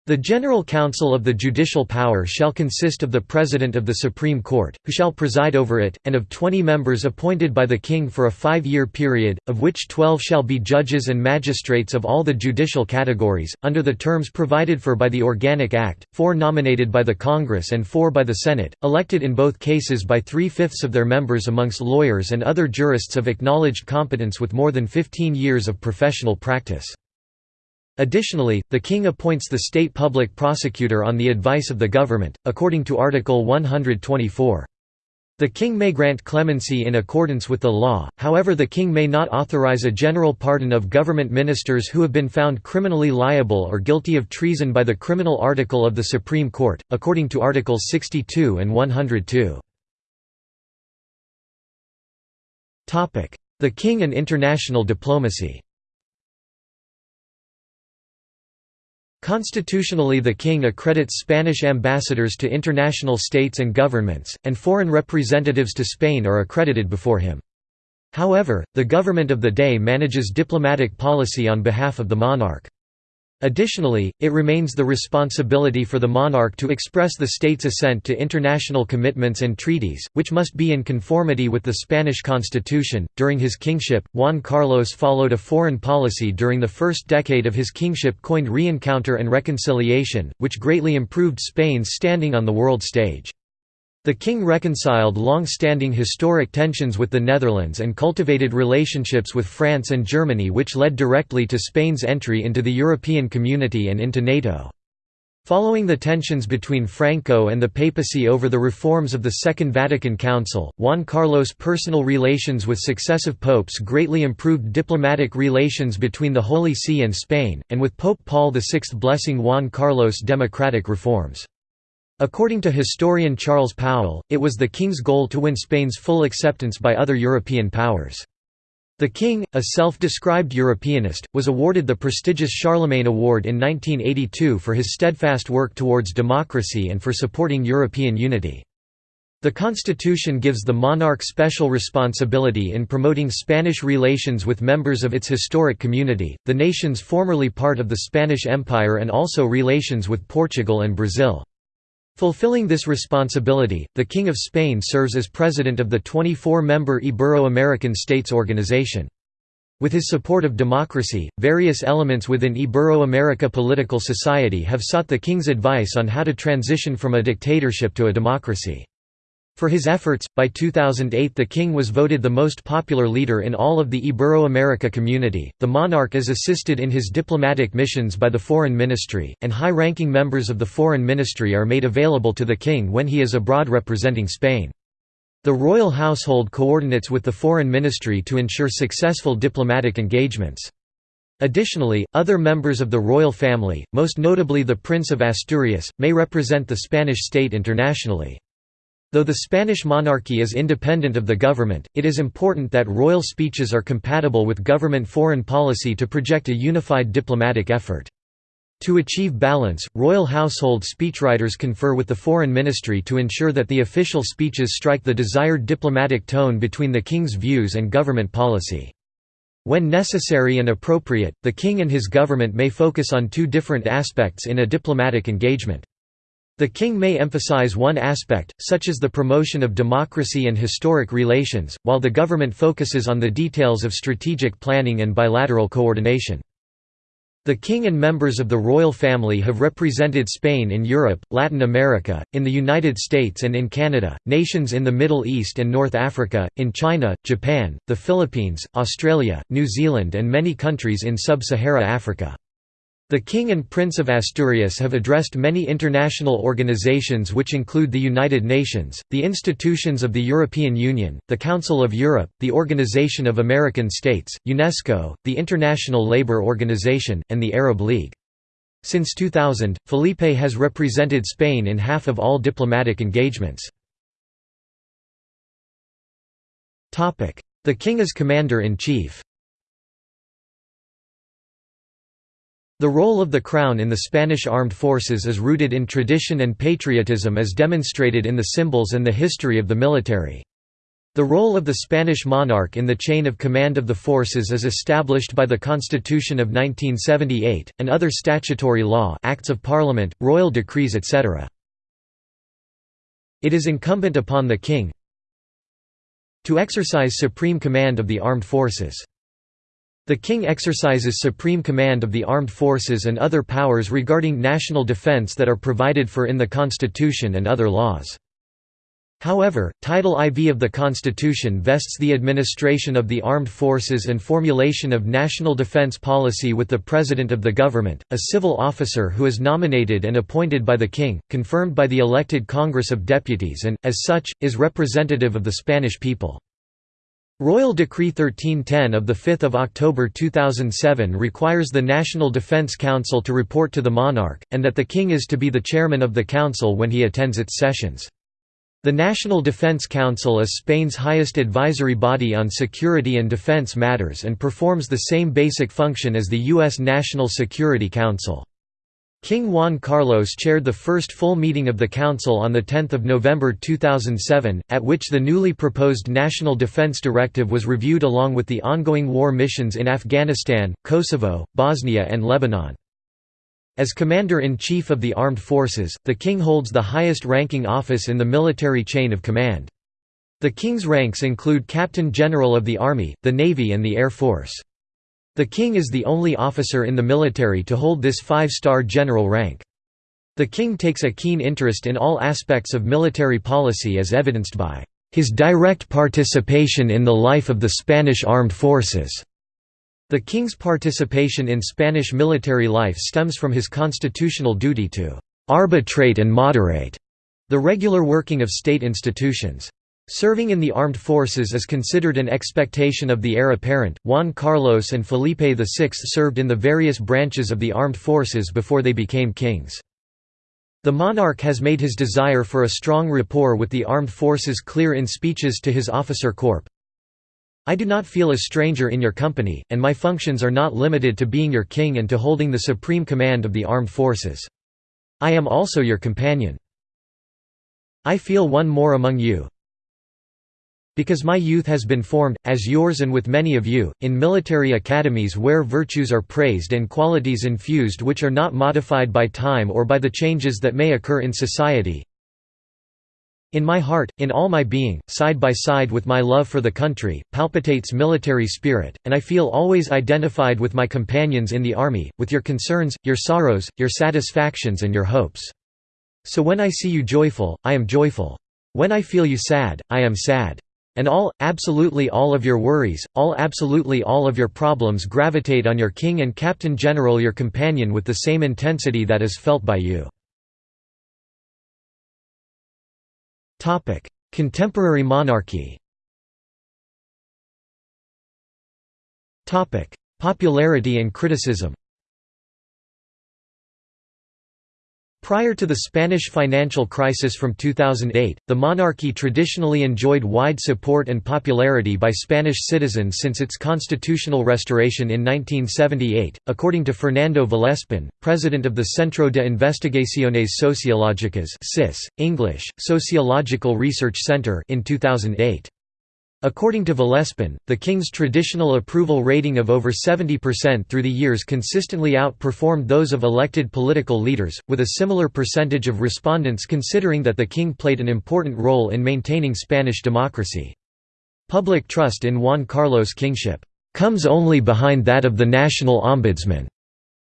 S1: The General Council of the judicial power shall consist of the President of the Supreme Court, who shall preside over it, and of twenty members appointed by the King for a five-year period, of which twelve shall be judges and magistrates of all the judicial categories, under the terms provided for by the Organic Act, four nominated by the Congress and four by the Senate, elected in both cases by three-fifths of their members amongst lawyers and other jurists of acknowledged competence with more than 15 years of professional practice. Additionally, the king appoints the state public prosecutor on the advice of the government, according to Article 124. The king may grant clemency in accordance with the law, however the king may not authorize a general pardon of government ministers who have been found criminally liable or guilty of treason by the criminal article of the Supreme Court, according to Articles 62 and 102. The king and international diplomacy Constitutionally the king accredits Spanish ambassadors to international states and governments, and foreign representatives to Spain are accredited before him. However, the government of the day manages diplomatic policy on behalf of the monarch. Additionally, it remains the responsibility for the monarch to express the state's assent to international commitments and treaties, which must be in conformity with the Spanish constitution. During his kingship, Juan Carlos followed a foreign policy during the first decade of his kingship coined reencounter and reconciliation, which greatly improved Spain's standing on the world stage. The king reconciled long-standing historic tensions with the Netherlands and cultivated relationships with France and Germany which led directly to Spain's entry into the European Community and into NATO. Following the tensions between Franco and the papacy over the reforms of the Second Vatican Council, Juan Carlos' personal relations with successive popes greatly improved diplomatic relations between the Holy See and Spain, and with Pope Paul VI blessing Juan Carlos' democratic reforms. According to historian Charles Powell, it was the king's goal to win Spain's full acceptance by other European powers. The king, a self-described Europeanist, was awarded the prestigious Charlemagne Award in 1982 for his steadfast work towards democracy and for supporting European unity. The constitution gives the monarch special responsibility in promoting Spanish relations with members of its historic community, the nations formerly part of the Spanish Empire and also relations with Portugal and Brazil. Fulfilling this responsibility, the King of Spain serves as president of the 24-member Ibero-American States Organization. With his support of democracy, various elements within Ibero-America political society have sought the king's advice on how to transition from a dictatorship to a democracy. For his efforts, by 2008 the king was voted the most popular leader in all of the Ibero-America community. The monarch is assisted in his diplomatic missions by the foreign ministry, and high-ranking members of the foreign ministry are made available to the king when he is abroad representing Spain. The royal household coordinates with the foreign ministry to ensure successful diplomatic engagements. Additionally, other members of the royal family, most notably the Prince of Asturias, may represent the Spanish state internationally. Though the Spanish monarchy is independent of the government, it is important that royal speeches are compatible with government foreign policy to project a unified diplomatic effort. To achieve balance, royal household speechwriters confer with the foreign ministry to ensure that the official speeches strike the desired diplomatic tone between the king's views and government policy. When necessary and appropriate, the king and his government may focus on two different aspects in a diplomatic engagement. The king may emphasize one aspect, such as the promotion of democracy and historic relations, while the government focuses on the details of strategic planning and bilateral coordination. The king and members of the royal family have represented Spain in Europe, Latin America, in the United States and in Canada, nations in the Middle East and North Africa, in China, Japan, the Philippines, Australia, New Zealand and many countries in sub-Sahara Africa. The King and Prince of Asturias have addressed many international organizations which include the United Nations, the institutions of the European Union, the Council of Europe, the Organization of American States, UNESCO, the International Labour Organization, and the Arab League. Since 2000, Felipe has represented Spain in half of all diplomatic engagements. The King is Commander-in-Chief The role of the Crown in the Spanish armed forces is rooted in tradition and patriotism as demonstrated in the symbols and the history of the military. The role of the Spanish monarch in the chain of command of the forces is established by the Constitution of 1978, and other statutory law acts of parliament, royal decrees etc. It is incumbent upon the king to exercise supreme command of the armed forces. The King exercises supreme command of the armed forces and other powers regarding national defense that are provided for in the Constitution and other laws. However, Title IV of the Constitution vests the administration of the armed forces and formulation of national defense policy with the President of the government, a civil officer who is nominated and appointed by the King, confirmed by the elected Congress of Deputies and, as such, is representative of the Spanish people. Royal Decree 1310 of 5 October 2007 requires the National Defence Council to report to the monarch, and that the king is to be the chairman of the council when he attends its sessions. The National Defence Council is Spain's highest advisory body on security and defence matters and performs the same basic function as the U.S. National Security Council. King Juan Carlos chaired the first full meeting of the Council on 10 November 2007, at which the newly proposed National Defense Directive was reviewed along with the ongoing war missions in Afghanistan, Kosovo, Bosnia and Lebanon. As Commander-in-Chief of the Armed Forces, the King holds the highest ranking office in the military chain of command. The King's ranks include Captain General of the Army, the Navy and the Air Force. The king is the only officer in the military to hold this five-star general rank. The king takes a keen interest in all aspects of military policy as evidenced by his direct participation in the life of the Spanish armed forces. The king's participation in Spanish military life stems from his constitutional duty to arbitrate and moderate the regular working of state institutions. Serving in the armed forces is considered an expectation of the heir apparent. Juan Carlos and Felipe VI served in the various branches of the armed forces before they became kings. The monarch has made his desire for a strong rapport with the armed forces clear in speeches to his officer corps. I do not feel a stranger in your company, and my functions are not limited to being your king and to holding the supreme command of the armed forces. I am also your companion. I feel one more among you, because my youth has been formed, as yours and with many of you, in military academies where virtues are praised and qualities infused which are not modified by time or by the changes that may occur in society. In my heart, in all my being, side by side with my love for the country, palpitates military spirit, and I feel always identified with my companions in the army, with your concerns, your sorrows, your satisfactions and your hopes. So when I see you joyful, I am joyful. When I feel you sad, I am sad. And all, absolutely all of your worries, all absolutely all of your problems gravitate on your king and captain general your companion with the same intensity that is felt by you. Contemporary monarchy Popularity and criticism Prior to the Spanish financial crisis from 2008, the monarchy traditionally enjoyed wide support and popularity by Spanish citizens since its constitutional restoration in 1978, according to Fernando Vallespín, president of the Centro de Investigaciones Sociológicas (CIS, English, Sociological Research Center in 2008. According to Vallespín, the king's traditional approval rating of over 70% through the years consistently outperformed those of elected political leaders, with a similar percentage of respondents considering that the king played an important role in maintaining Spanish democracy. Public trust in Juan Carlos' kingship, "...comes only behind that of the national ombudsman."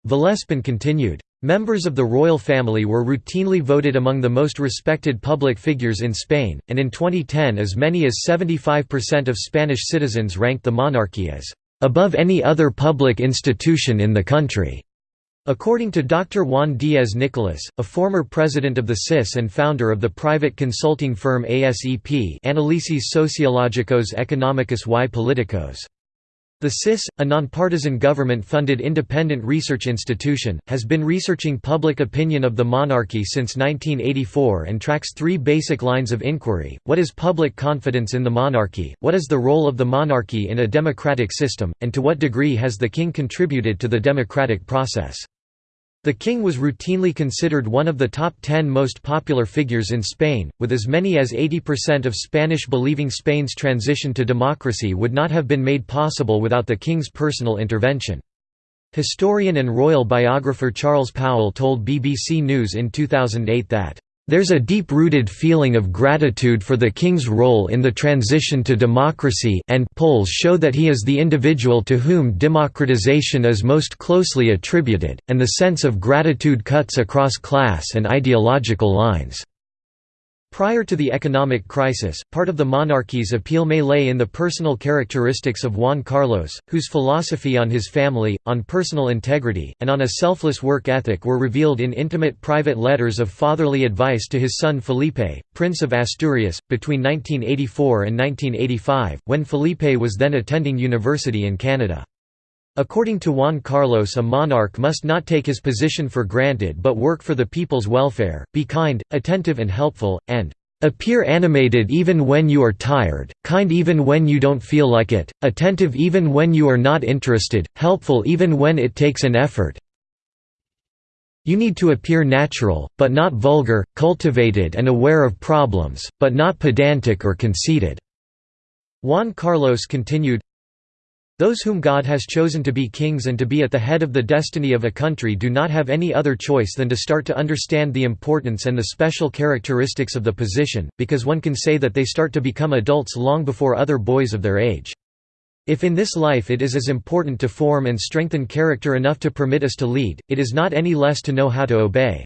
S1: Vallespín continued. Members of the royal family were routinely voted among the most respected public figures in Spain, and in 2010 as many as 75% of Spanish citizens ranked the monarchy as above any other public institution in the country. According to Dr. Juan Díez Nicolás, a former president of the CIS and founder of the private consulting firm ASEP Análisis Sociológicos Económicos y Políticos. The CIS, a nonpartisan government-funded independent research institution, has been researching public opinion of the monarchy since 1984 and tracks three basic lines of inquiry, what is public confidence in the monarchy, what is the role of the monarchy in a democratic system, and to what degree has the king contributed to the democratic process. The king was routinely considered one of the top ten most popular figures in Spain, with as many as 80% of Spanish believing Spain's transition to democracy would not have been made possible without the king's personal intervention. Historian and royal biographer Charles Powell told BBC News in 2008 that there's a deep-rooted feeling of gratitude for the king's role in the transition to democracy and polls show that he is the individual to whom democratization is most closely attributed, and the sense of gratitude cuts across class and ideological lines. Prior to the economic crisis, part of the monarchy's appeal may lay in the personal characteristics of Juan Carlos, whose philosophy on his family, on personal integrity, and on a selfless work ethic were revealed in intimate private letters of fatherly advice to his son Felipe, Prince of Asturias, between 1984 and 1985, when Felipe was then attending university in Canada. According to Juan Carlos a monarch must not take his position for granted but work for the people's welfare, be kind, attentive and helpful, and appear animated even when you are tired, kind even when you don't feel like it, attentive even when you are not interested, helpful even when it takes an effort. You need to appear natural, but not vulgar, cultivated and aware of problems, but not pedantic or conceited." Juan Carlos continued, those whom God has chosen to be kings and to be at the head of the destiny of a country do not have any other choice than to start to understand the importance and the special characteristics of the position, because one can say that they start to become adults long before other boys of their age. If in this life it is as important to form and strengthen character enough to permit us to lead, it is not any less to know how to obey.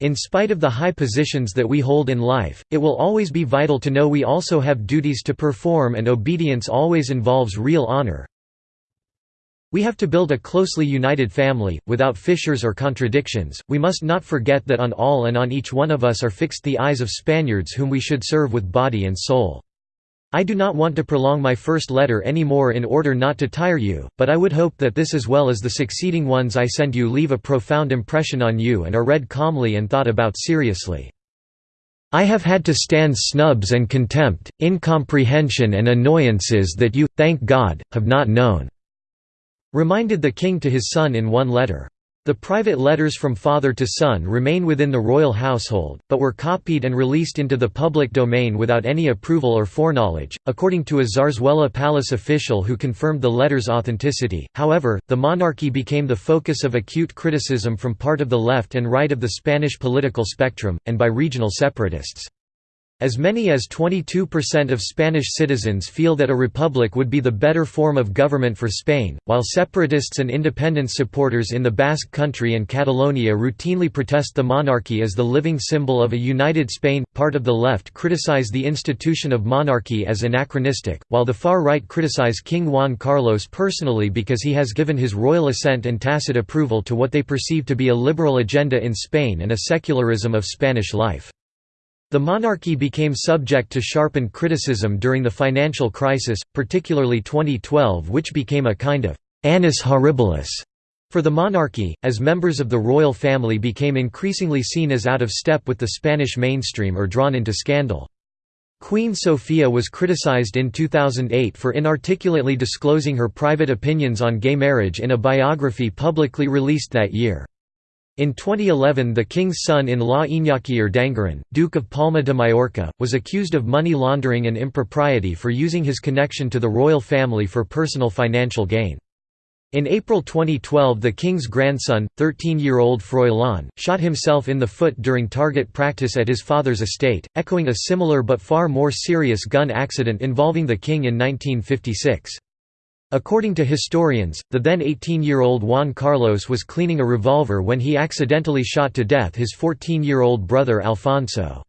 S1: In spite of the high positions that we hold in life, it will always be vital to know we also have duties to perform and obedience always involves real honor, we have to build a closely united family, without fissures or contradictions. We must not forget that on all and on each one of us are fixed the eyes of Spaniards whom we should serve with body and soul. I do not want to prolong my first letter any more in order not to tire you, but I would hope that this as well as the succeeding ones I send you leave a profound impression on you and are read calmly and thought about seriously. I have had to stand snubs and contempt, incomprehension and annoyances that you, thank God, have not known reminded the king to his son in one letter. The private letters from father to son remain within the royal household, but were copied and released into the public domain without any approval or foreknowledge, according to a Zarzuela Palace official who confirmed the letters' authenticity. However, the monarchy became the focus of acute criticism from part of the left and right of the Spanish political spectrum, and by regional separatists. As many as 22% of Spanish citizens feel that a republic would be the better form of government for Spain, while separatists and independence supporters in the Basque Country and Catalonia routinely protest the monarchy as the living symbol of a united Spain. Part of the left criticize the institution of monarchy as anachronistic, while the far right criticize King Juan Carlos personally because he has given his royal assent and tacit approval to what they perceive to be a liberal agenda in Spain and a secularism of Spanish life. The monarchy became subject to sharpened criticism during the financial crisis, particularly 2012 which became a kind of «annus horribilis» for the monarchy, as members of the royal family became increasingly seen as out of step with the Spanish mainstream or drawn into scandal. Queen Sofia was criticized in 2008 for inarticulately disclosing her private opinions on gay marriage in a biography publicly released that year. In 2011 the king's son-in-law Iñaki Urdangarin, Duke of Palma de Mallorca, was accused of money laundering and impropriety for using his connection to the royal family for personal financial gain. In April 2012 the king's grandson, 13-year-old Froilán, shot himself in the foot during target practice at his father's estate, echoing a similar but far more serious gun accident involving the king in 1956. According to historians, the then 18-year-old Juan Carlos was cleaning a revolver when he accidentally shot to death his 14-year-old brother Alfonso.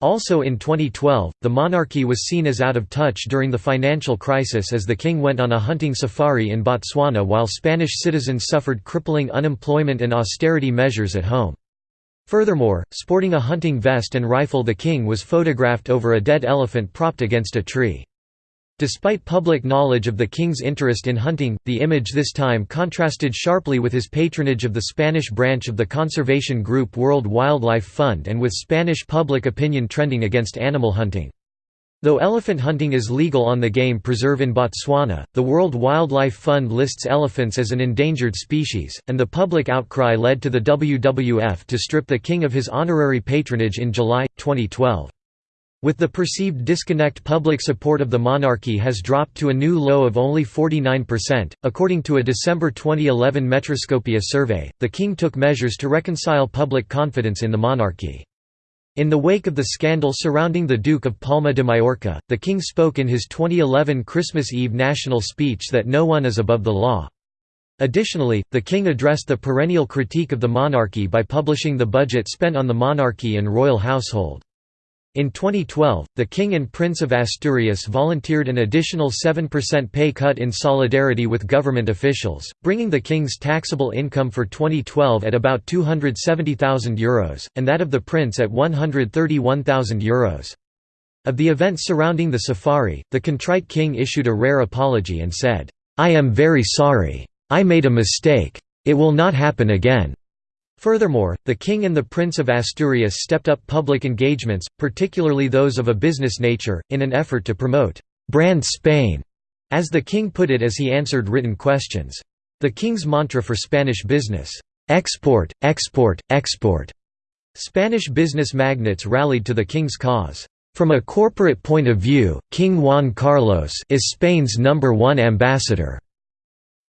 S1: Also in 2012, the monarchy was seen as out of touch during the financial crisis as the king went on a hunting safari in Botswana while Spanish citizens suffered crippling unemployment and austerity measures at home. Furthermore, sporting a hunting vest and rifle the king was photographed over a dead elephant propped against a tree. Despite public knowledge of the king's interest in hunting, the image this time contrasted sharply with his patronage of the Spanish branch of the conservation group World Wildlife Fund and with Spanish public opinion trending against animal hunting. Though elephant hunting is legal on the game preserve in Botswana, the World Wildlife Fund lists elephants as an endangered species, and the public outcry led to the WWF to strip the king of his honorary patronage in July, 2012. With the perceived disconnect public support of the monarchy has dropped to a new low of only 49%. According to a December 2011 Metroscopia survey, the king took measures to reconcile public confidence in the monarchy. In the wake of the scandal surrounding the Duke of Palma de Mallorca, the king spoke in his 2011 Christmas Eve national speech that no one is above the law. Additionally, the king addressed the perennial critique of the monarchy by publishing the budget spent on the monarchy and royal household. In 2012, the King and Prince of Asturias volunteered an additional 7% pay cut in solidarity with government officials, bringing the King's taxable income for 2012 at about €270,000, and that of the Prince at €131,000. Of the events surrounding the safari, the contrite King issued a rare apology and said, "'I am very sorry. I made a mistake. It will not happen again.' Furthermore, the King and the Prince of Asturias stepped up public engagements, particularly those of a business nature, in an effort to promote «brand Spain», as the King put it as he answered written questions. The King's mantra for Spanish business, "'export, export, export' Spanish business magnates rallied to the King's cause. From a corporate point of view, King Juan Carlos is Spain's number one ambassador.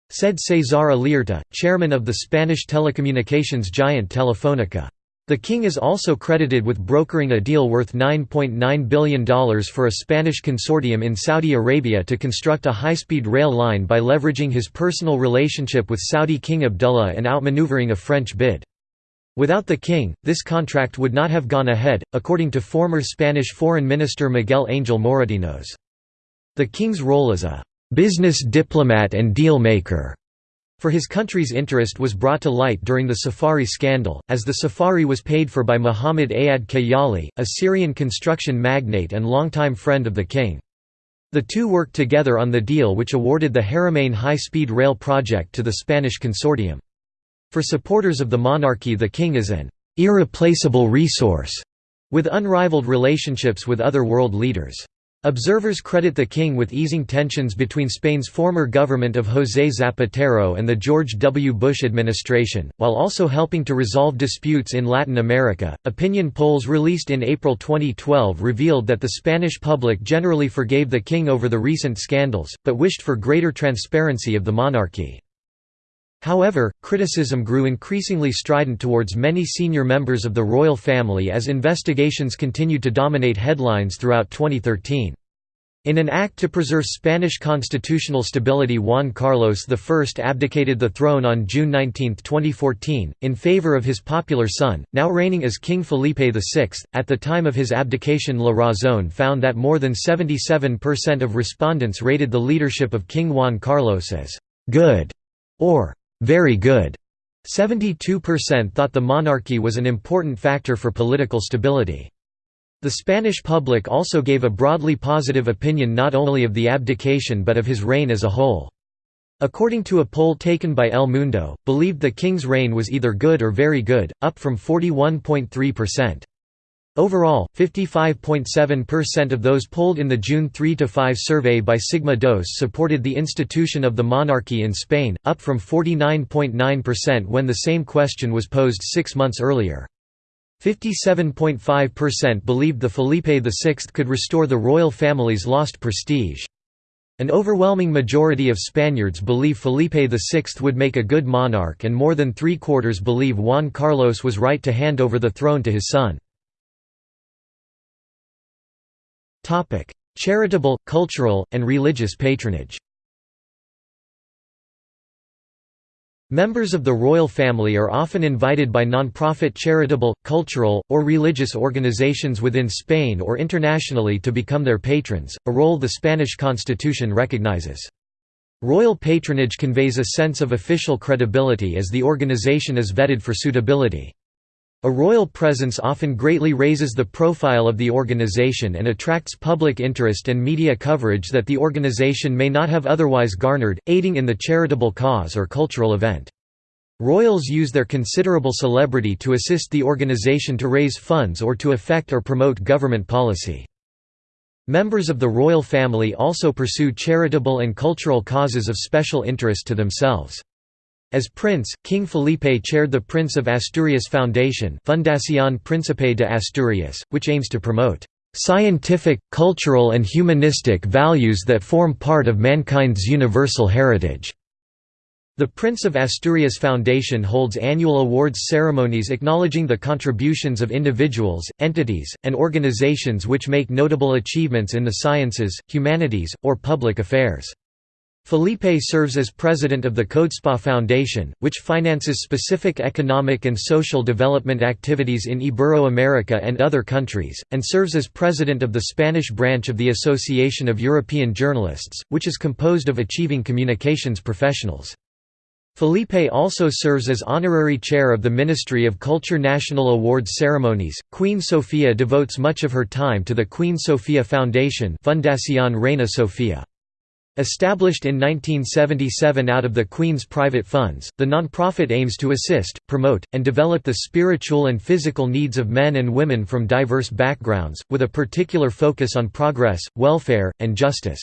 S1: Said César Alierta, chairman of the Spanish telecommunications giant Telefónica. The king is also credited with brokering a deal worth $9.9 billion for a Spanish consortium in Saudi Arabia to construct a high-speed rail line by leveraging his personal relationship with Saudi King Abdullah and outmaneuvering a French bid. Without the king, this contract would not have gone ahead, according to former Spanish Foreign Minister Miguel Angel Moratinos. The king's role as a business diplomat and deal-maker for his country's interest was brought to light during the Safari scandal, as the Safari was paid for by Muhammad Ayad Kayali, a Syrian construction magnate and longtime friend of the king. The two worked together on the deal which awarded the Haramain high-speed rail project to the Spanish consortium. For supporters of the monarchy the king is an «irreplaceable resource» with unrivaled relationships with other world leaders. Observers credit the king with easing tensions between Spain's former government of José Zapatero and the George W. Bush administration, while also helping to resolve disputes in Latin America. Opinion polls released in April 2012 revealed that the Spanish public generally forgave the king over the recent scandals, but wished for greater transparency of the monarchy. However, criticism grew increasingly strident towards many senior members of the royal family as investigations continued to dominate headlines throughout 2013. In an act to preserve Spanish constitutional stability Juan Carlos I abdicated the throne on June 19, 2014, in favor of his popular son, now reigning as King Felipe VI. At the time of his abdication La Razón found that more than 77% of respondents rated the leadership of King Juan Carlos as «good» or very good. 72% thought the monarchy was an important factor for political stability. The Spanish public also gave a broadly positive opinion not only of the abdication but of his reign as a whole. According to a poll taken by El Mundo, believed the king's reign was either good or very good, up from 41.3%. Overall, 55.7% of those polled in the June 3–5 survey by Sigma Dos supported the institution of the monarchy in Spain, up from 49.9% when the same question was posed six months earlier. 57.5% believed the Felipe VI could restore the royal family's lost prestige. An overwhelming majority of Spaniards believe Felipe VI would make a good monarch and more than three-quarters believe Juan Carlos was right to hand over the throne to his son. Charitable, cultural, and religious patronage Members of the royal family are often invited by non-profit charitable, cultural, or religious organizations within Spain or internationally to become their patrons, a role the Spanish constitution recognizes. Royal patronage conveys a sense of official credibility as the organization is vetted for suitability. A royal presence often greatly raises the profile of the organization and attracts public interest and media coverage that the organization may not have otherwise garnered, aiding in the charitable cause or cultural event. Royals use their considerable celebrity to assist the organization to raise funds or to affect or promote government policy. Members of the royal family also pursue charitable and cultural causes of special interest to themselves. As prince, King Felipe chaired the Prince of Asturias Foundation Fundación Príncipe de Asturias, which aims to promote "...scientific, cultural and humanistic values that form part of mankind's universal heritage." The Prince of Asturias Foundation holds annual awards ceremonies acknowledging the contributions of individuals, entities, and organizations which make notable achievements in the sciences, humanities, or public affairs. Felipe serves as president of the Codespa Foundation, which finances specific economic and social development activities in Ibero-America and other countries, and serves as president of the Spanish branch of the Association of European Journalists, which is composed of achieving communications professionals. Felipe also serves as honorary chair of the Ministry of Culture National Awards ceremonies. Queen Sofia devotes much of her time to the Queen Sofia Foundation Fundación Reina Sofia. Established in 1977 out of the Queen's private funds, the nonprofit aims to assist, promote, and develop the spiritual and physical needs of men and women from diverse backgrounds, with a particular focus on progress, welfare, and justice.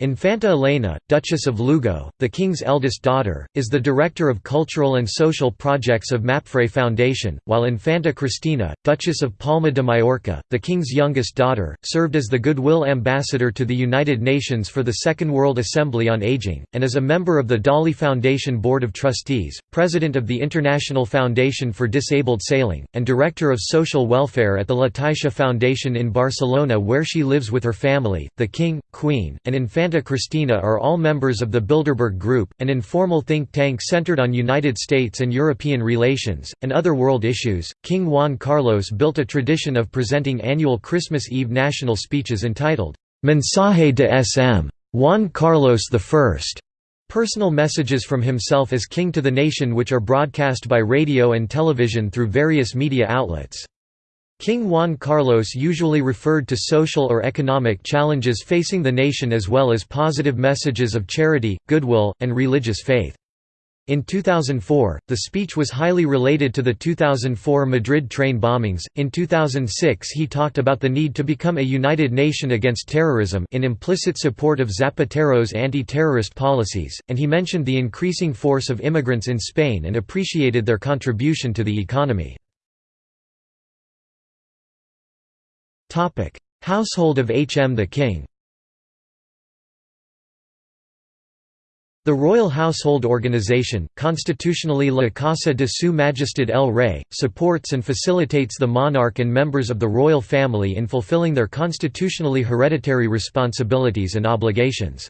S1: Infanta Elena, Duchess of Lugo, the king's eldest daughter, is the director of cultural and social projects of Mapfre Foundation, while Infanta Cristina, Duchess of Palma de Mallorca, the king's youngest daughter, served as the Goodwill Ambassador to the United Nations for the Second World Assembly on Aging, and is a member of the Dalí Foundation Board of Trustees, president of the International Foundation for Disabled Sailing, and director of social welfare at the La Caixa Foundation in Barcelona where she lives with her family, the king, queen, and Infanta Infanta Cristina are all members of the Bilderberg Group, an informal think tank centered on United States and European relations, and other world issues. King Juan Carlos built a tradition of presenting annual Christmas Eve national speeches entitled, Mensaje de S.M. Juan Carlos I. Personal messages from himself as king to the nation which are broadcast by radio and television through various media outlets. King Juan Carlos usually referred to social or economic challenges facing the nation as well as positive messages of charity, goodwill, and religious faith. In 2004, the speech was highly related to the 2004 Madrid train bombings. In 2006, he talked about the need to become a united nation against terrorism in implicit support of Zapatero's anti-terrorist policies, and he mentioned the increasing force of immigrants in Spain and appreciated their contribution to the economy. Household of H.M. the King The Royal Household Organization, constitutionally La Casa de Su Majestad el Rey, supports and facilitates the monarch and members of the royal family in fulfilling their constitutionally hereditary responsibilities and obligations.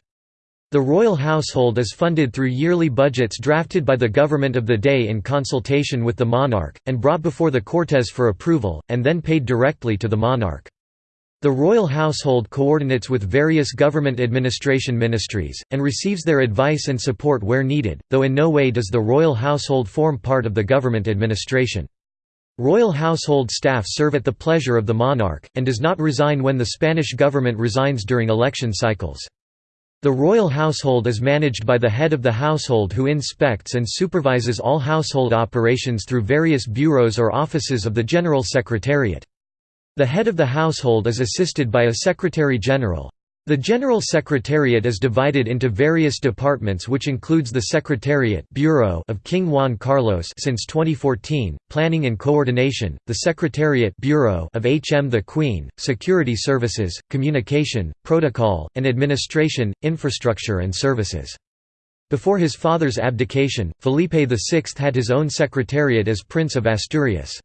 S1: The royal household is funded through yearly budgets drafted by the government of the day in consultation with the monarch, and brought before the Cortes for approval, and then paid directly to the monarch. The royal household coordinates with various government administration ministries, and receives their advice and support where needed, though in no way does the royal household form part of the government administration. Royal household staff serve at the pleasure of the monarch, and does not resign when the Spanish government resigns during election cycles. The royal household is managed by the head of the household who inspects and supervises all household operations through various bureaus or offices of the General Secretariat. The head of the household is assisted by a Secretary-General. The General Secretariat is divided into various departments which includes the Secretariat Bureau of King Juan Carlos since 2014, Planning and Coordination, the Secretariat Bureau of HM the Queen, Security Services, Communication, Protocol, and Administration, Infrastructure and Services. Before his father's abdication, Felipe VI had his own secretariat as Prince of Asturias.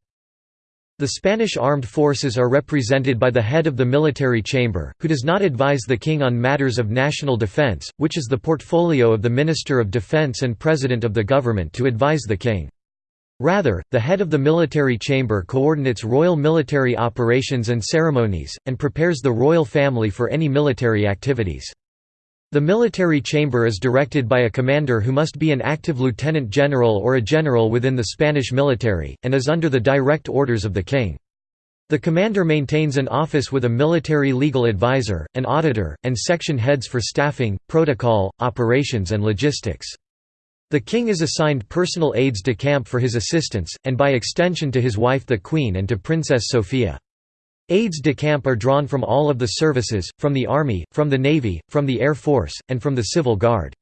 S1: The Spanish armed forces are represented by the head of the military chamber, who does not advise the king on matters of national defense, which is the portfolio of the Minister of Defense and President of the government to advise the king. Rather, the head of the military chamber coordinates royal military operations and ceremonies, and prepares the royal family for any military activities. The military chamber is directed by a commander who must be an active lieutenant general or a general within the Spanish military, and is under the direct orders of the king. The commander maintains an office with a military legal advisor, an auditor, and section heads for staffing, protocol, operations and logistics. The king is assigned personal aides de camp for his assistance, and by extension to his wife the queen and to Princess Sofia. Aides de camp are drawn from all of the services, from the Army, from the Navy, from the Air Force, and from the Civil Guard.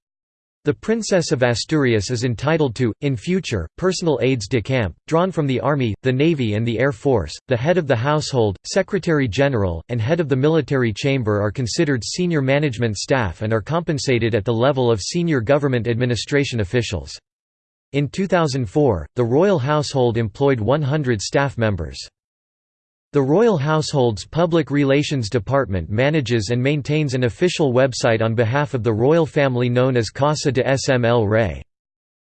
S1: The Princess of Asturias is entitled to, in future, personal aides de camp, drawn from the Army, the Navy and the Air Force. The head of the household, Secretary General, and head of the military chamber are considered senior management staff and are compensated at the level of senior government administration officials. In 2004, the royal household employed 100 staff members. The Royal Household's Public Relations Department manages and maintains an official website on behalf of the royal family known as Casa de S.M. el Rey.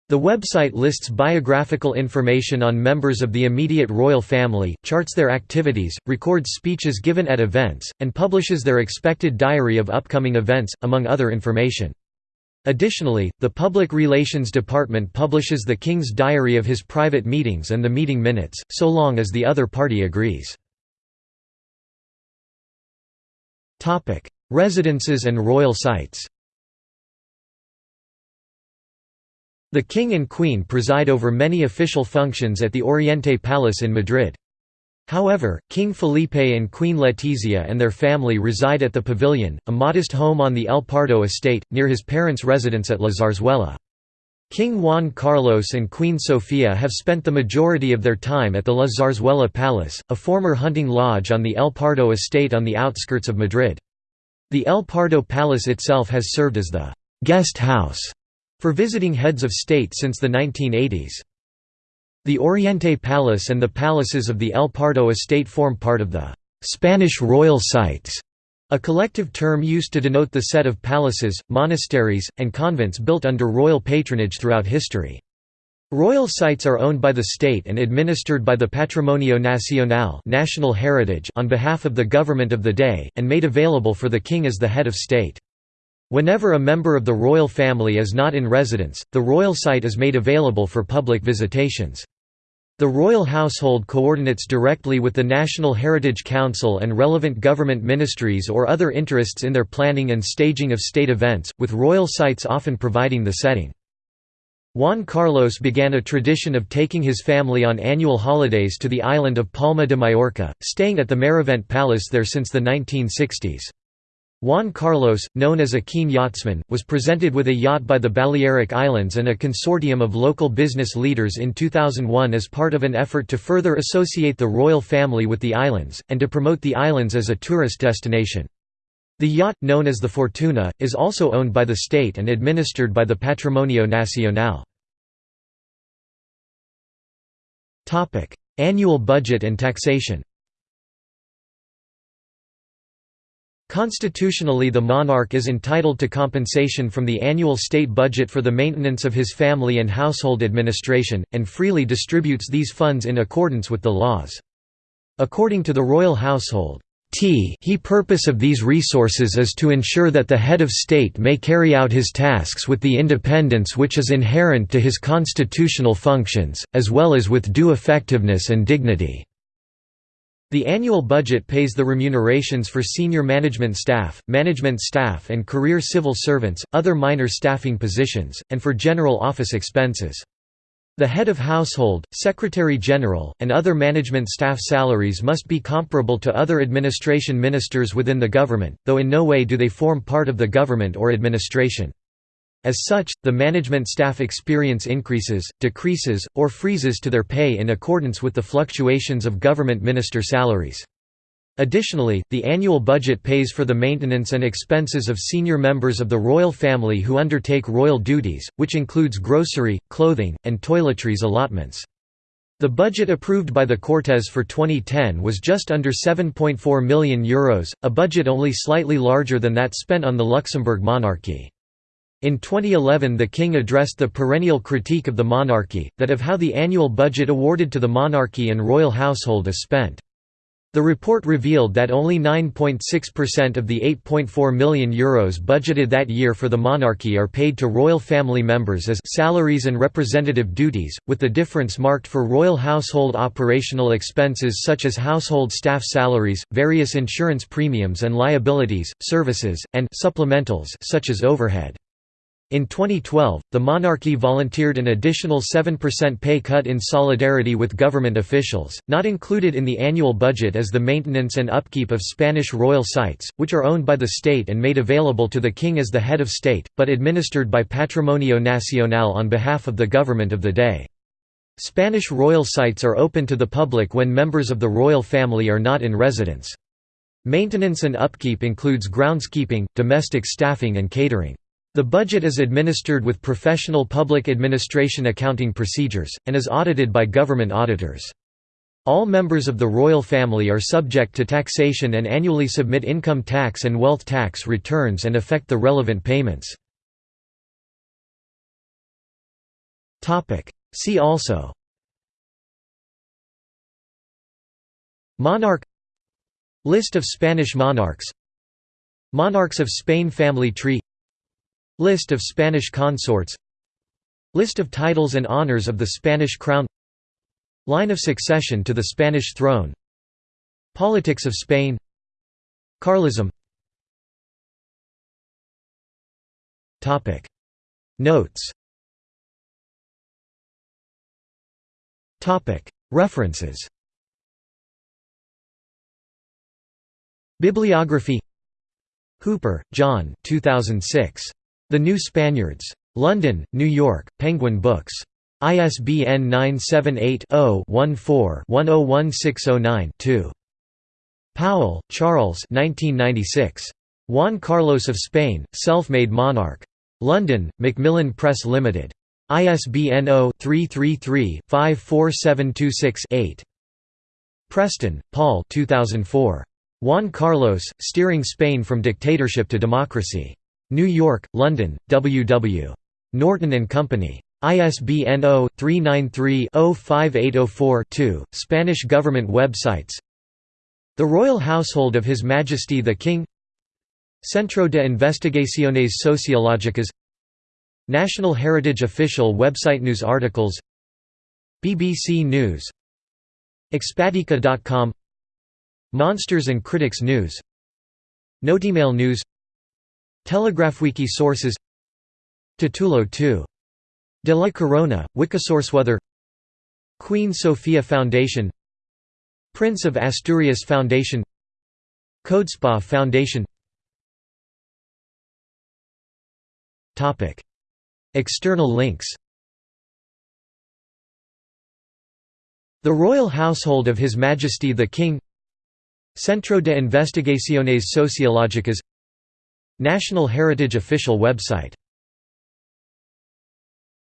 S1: The website lists biographical information on members of the immediate royal family, charts their activities, records speeches given at events, and publishes their expected diary of upcoming events, among other information. Additionally, the Public Relations Department publishes the King's diary of his private meetings and the meeting minutes, so long as the other party agrees. Topic: Residences and royal sites. The King and Queen preside over many official functions at the Oriente Palace in Madrid. However, King Felipe and Queen Letizia and their family reside at the Pavilion, a modest home on the El Pardo estate, near his parents' residence at La Zarzuela. King Juan Carlos and Queen Sofia have spent the majority of their time at the La Zarzuela Palace, a former hunting lodge on the El Pardo estate on the outskirts of Madrid. The El Pardo Palace itself has served as the «guest house» for visiting heads of state since the 1980s. The Oriente Palace and the palaces of the El Pardo estate form part of the «Spanish royal sites», a collective term used to denote the set of palaces, monasteries, and convents built under royal patronage throughout history. Royal sites are owned by the state and administered by the Patrimonio Nacional national heritage on behalf of the government of the day, and made available for the king as the head of state. Whenever a member of the royal family is not in residence, the royal site is made available for public visitations. The royal household coordinates directly with the National Heritage Council and relevant government ministries or other interests in their planning and staging of state events, with royal sites often providing the setting. Juan Carlos began a tradition of taking his family on annual holidays to the island of Palma de Mallorca, staying at the Marivent Palace there since the 1960s. Juan Carlos, known as a keen yachtsman, was presented with a yacht by the Balearic Islands and a consortium of local business leaders in 2001 as part of an effort to further associate the royal family with the islands, and to promote the islands as a tourist destination. The yacht, known as the Fortuna, is also owned by the state and administered by the Patrimonio Nacional. Annual budget and taxation Constitutionally the monarch is entitled to compensation from the annual state budget for the maintenance of his family and household administration, and freely distributes these funds in accordance with the laws. According to the royal household, T he purpose of these resources is to ensure that the head of state may carry out his tasks with the independence which is inherent to his constitutional functions, as well as with due effectiveness and dignity. The annual budget pays the remunerations for senior management staff, management staff and career civil servants, other minor staffing positions, and for general office expenses. The head of household, secretary general, and other management staff salaries must be comparable to other administration ministers within the government, though in no way do they form part of the government or administration. As such, the management staff experience increases, decreases, or freezes to their pay in accordance with the fluctuations of government minister salaries. Additionally, the annual budget pays for the maintenance and expenses of senior members of the royal family who undertake royal duties, which includes grocery, clothing, and toiletries allotments. The budget approved by the Cortes for 2010 was just under €7.4 million, Euros, a budget only slightly larger than that spent on the Luxembourg monarchy. In 2011 the king addressed the perennial critique of the monarchy, that of how the annual budget awarded to the monarchy and royal household is spent. The report revealed that only 9.6% of the €8.4 million Euros budgeted that year for the monarchy are paid to royal family members as salaries and representative duties, with the difference marked for royal household operational expenses such as household staff salaries, various insurance premiums and liabilities, services, and supplementals such as overhead. In 2012, the monarchy volunteered an additional 7% pay cut in solidarity with government officials. Not included in the annual budget is the maintenance and upkeep of Spanish royal sites, which are owned by the state and made available to the king as the head of state, but administered by Patrimonio Nacional on behalf of the government of the day. Spanish royal sites are open to the public when members of the royal family are not in residence. Maintenance and upkeep includes groundskeeping, domestic staffing and catering. The budget is administered with professional public administration accounting procedures, and is audited by government auditors. All members of the royal family are subject to taxation and annually submit income tax and wealth tax returns and effect the relevant payments. See also. Monarch. List of Spanish monarchs. Monarchs of Spain Family tree List of Spanish consorts. List of titles and honors of the Spanish crown. Line of succession to the Spanish throne. Politics of Spain. Carlism. Notes. References. Bibliography. Hooper, John. 2006. The New Spaniards. London, New York, Penguin Books. ISBN 978-0-14-101609-2. Powell, Charles Juan Carlos of Spain, Self-Made Monarch. London, Macmillan Press Limited. ISBN 0-333-54726-8. Preston, Paul 2004. Juan Carlos, Steering Spain from Dictatorship to Democracy. New York, London, W. W. Norton and Company. ISBN 0-393-05804-2, Spanish government websites. The Royal Household of His Majesty the King. Centro de Investigaciones Sociológicas. National Heritage Official website News articles. BBC News. Expatica.com Monsters and Critics News. Notemail News TelegraphWiki sources. Titulo 2. De la Corona, Wikisourceweather. Queen Sofia Foundation. Prince of Asturias Foundation. Codespa Foundation. External links. The Royal Household of His Majesty the King. Centro de Investigaciones Sociológicas National Heritage official website